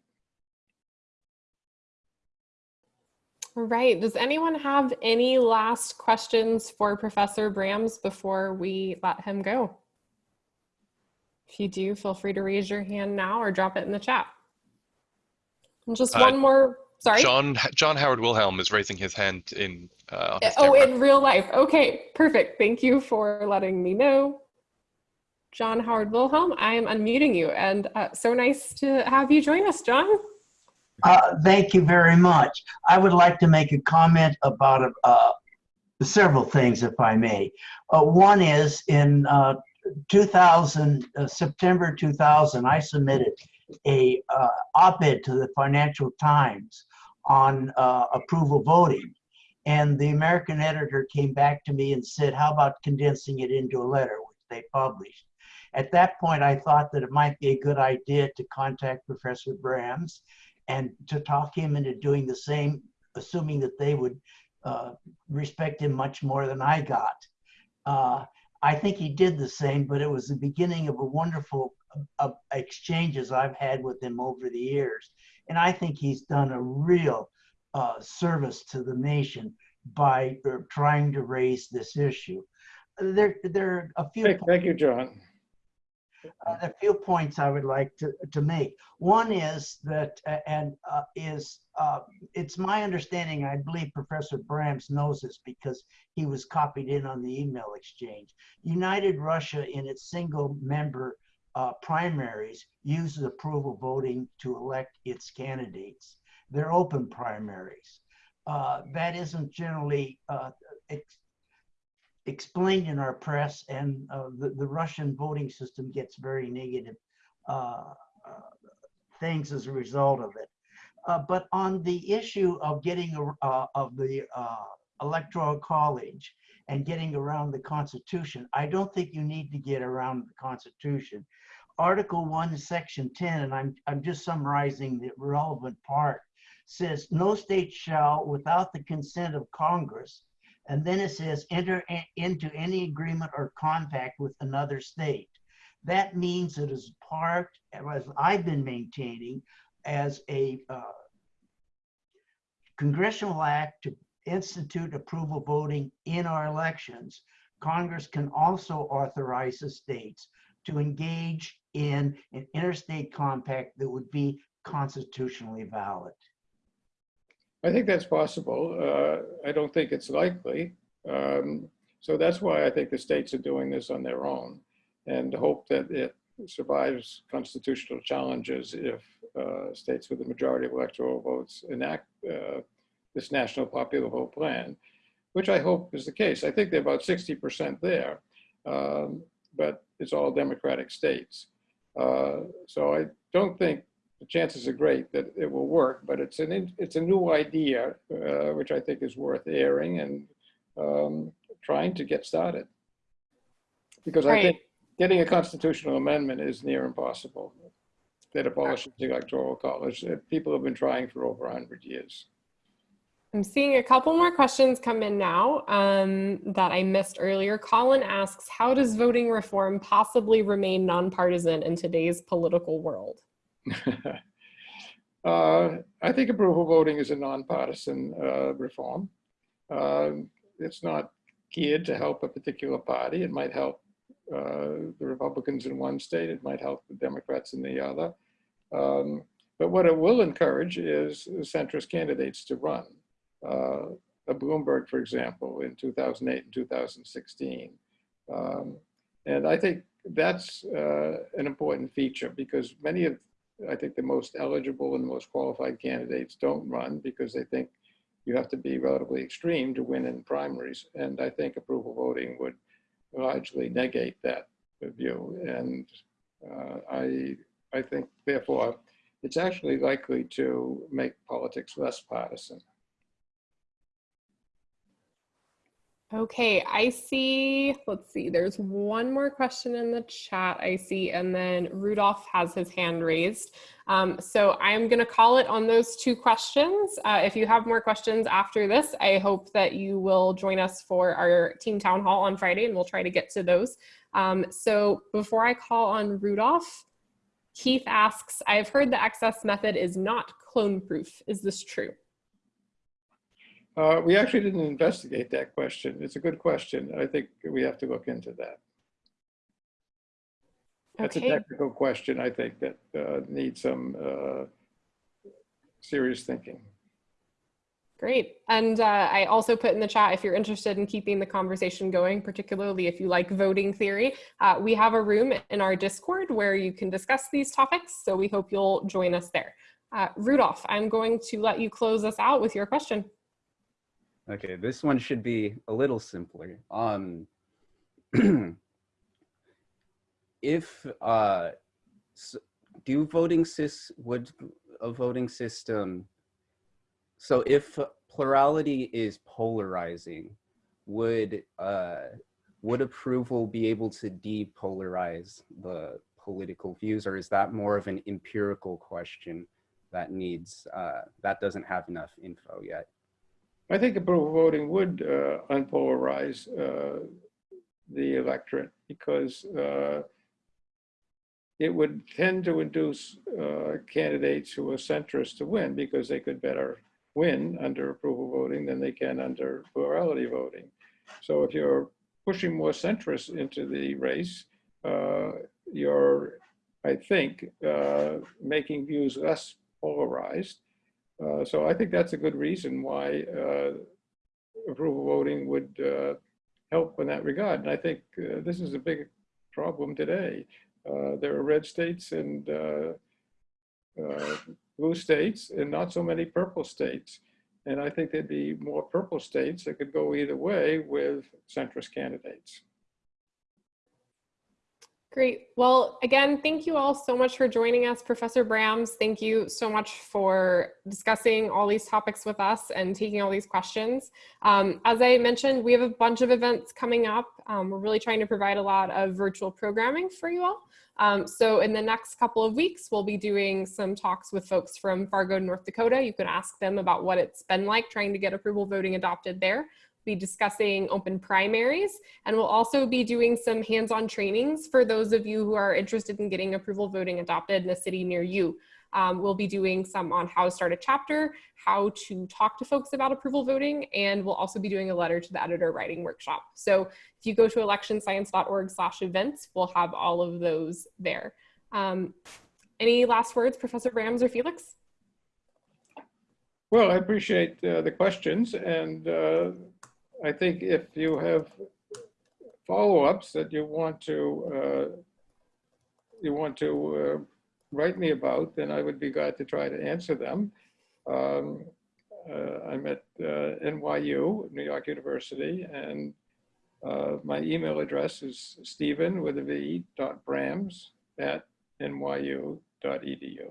Right. does anyone have any last questions for Professor Brams before we let him go? If you do, feel free to raise your hand now or drop it in the chat. And just Uh, one more, sorry. John John Howard Wilhelm is raising his hand in. Uh, his Oh, camera. in real life. Okay, perfect. Thank you for letting me know. John Howard Wilhelm, I am unmuting you and uh, so nice to have you join us, John. Uh, thank you very much. I would like to make a comment about uh, several things, if I may. Uh, one is in uh, 2000, uh, September 2000, I submitted a uh, op-ed to the Financial Times on uh, approval voting. And the American editor came back to me and said, how about condensing it into a letter, which they published. At that point, I thought that it might be a good idea to contact Professor Brams and to talk him into doing the same, assuming that they would uh, respect him much more than I got. I think he did the same, but it was the beginning of a wonderful uh, exchanges I've had with him over the years. And I think he's done a real uh, service to the nation by uh, trying to raise this issue. There, there are a few. Thank, thank you, John. Uh, a few points I would like to, to make. One is that, uh, and uh, is, uh, it's my understanding, I believe Professor Brams knows this because he was copied in on the email exchange. United Russia in its single member uh, primaries uses approval voting to elect its candidates. They're open primaries. Uh, that isn't generally explained in our press, and uh, the, the Russian voting system gets very negative uh, uh, things as a result of it. Uh, but on the issue of getting uh, of the electoral college and getting around the Constitution, I don't think you need to get around the Constitution. Article 1, Section 10, and I'm, I'm just summarizing the relevant part, says no state shall, without the consent of Congress, and then it says enter into any agreement or compact with another state. That means it is part, as I've been maintaining, as a uh, congressional act to institute approval voting in our elections, Congress can also authorize the states to engage in an interstate compact that would be constitutionally valid. I think that's possible. Uh, I don't think it's likely. Um, so that's why I think the states are doing this on their own and hope that it survives constitutional challenges if uh, states with a majority of electoral votes enact uh, this national popular vote plan, which I hope is the case. I think they're about 60% there, um, but it's all Democratic states. Uh, so I don't think the chances are great that it will work, but it's an it's a new idea, uh, which I think is worth airing and um, trying to get started. Because Right. I think getting a constitutional amendment is near impossible. That abolishes the electoral college. Uh, People have been trying for over 100 years. I'm seeing a couple more questions come in now um, that I missed earlier. Colin asks, how does voting reform possibly remain nonpartisan in today's political world? <laughs> Uh, I think approval voting is a nonpartisan uh, reform. Um, It's not geared to help a particular party. It might help uh, the Republicans in one state. It might help the Democrats in the other. Um, But what it will encourage is centrist candidates to run. Uh, a Bloomberg, for example, in 2008 and 2016. Um, And I think that's uh, an important feature because many of I think the most eligible and the most qualified candidates don't run because they think you have to be relatively extreme to win in primaries. And I think approval voting would largely negate that view. And uh, I, I think therefore it's actually likely to make politics less partisan. Okay, I see, let's see, there's one more question in the chat I see, and then Rudolph has his hand raised. Um, so I'm gonna call it on those two questions. Uh, if you have more questions after this, I hope that you will join us for our team town hall on Friday and we'll try to get to those. Um, so before I call on Rudolph, Keith asks, I've heard the excess method is not clone proof. Is this true? Uh, we actually didn't investigate that question. It's a good question. I think we have to look into that. That's a technical question, I think, that uh, needs some uh, serious thinking. Great. And uh, I also put in the chat if you're interested in keeping the conversation going, particularly if you like voting theory, uh, we have a room in our Discord where you can discuss these topics. So we hope you'll join us there. Uh, Rudolph, I'm going to let you close us out with your question. Okay, this one should be a little simpler. Um, <clears throat> if uh, s- do voting sys would a voting system so if plurality is polarizing would uh would approval be able to depolarize the political views or is that more of an empirical question that needs uh that doesn't have enough info yet I think approval voting would uh, unpolarize uh, the electorate because uh, it would tend to induce uh, candidates who are centrist to win because they could better win under approval voting than they can under plurality voting. So if you're pushing more centrists into the race, uh, you're, I think, uh, making views less polarized. Uh, so I think that's a good reason why uh, approval voting would uh, help in that regard. And I think this is a big problem today. There are red states and blue states and not so many purple states. And I think there'd be more purple states that could go either way with centrist candidates. Great. Well, again, thank you all so much for joining us. Professor Brams, thank you so much for discussing all these topics with us and taking all these questions. Um, as I mentioned, we have a bunch of events coming up. Um, we're really trying to provide a lot of virtual programming for you all. Um, so in the next couple of weeks, we'll be doing some talks with folks from Fargo, North Dakota. You can ask them about what it's been like trying to get approval voting adopted there be discussing open primaries, and we'll also be doing some hands-on trainings for those of you who are interested in getting approval voting adopted in a city near you. Um, we'll be doing some on how to start a chapter, how to talk to folks about approval voting, and we'll also be doing a letter to the editor writing workshop. So if you go to electionscience.org slash events, we'll have all of those there. Um, any last words, Professor Brams or Felix? Well, I appreciate uh, the questions, and uh, I think if you have follow-ups that you want to uh, you want to uh, write me about, then I would be glad to try to answer them. Um, uh, I'm at uh, NYU, New York University, and uh, my email address is Steven with a V dot Brams at nyu dot E edu.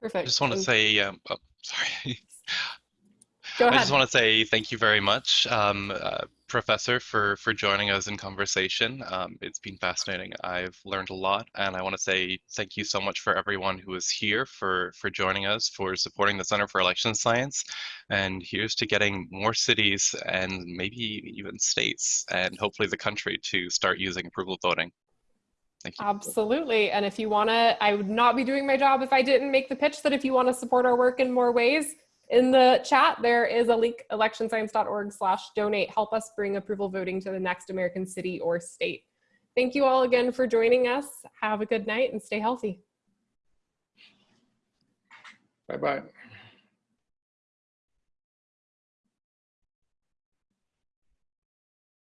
Perfect. I just want to say, um, oh, sorry. <laughs> Go I just want to say thank you very much, um, uh, Professor, for for joining us in conversation. Um, it's been fascinating. I've learned a lot, and I want to say thank you so much for everyone who is here for for joining us, for supporting the Center for Election Science, and here's to getting more cities and maybe even states and hopefully the country to start using approval voting. Thank you. Absolutely. And if you want to, I would not be doing my job if I didn't make the pitch that if you want to support our work in more ways, in the chat, there is a link, electionscience.org slash donate. Help us bring approval voting to the next American city or state. Thank you all again for joining us. Have a good night and stay healthy. Bye-bye.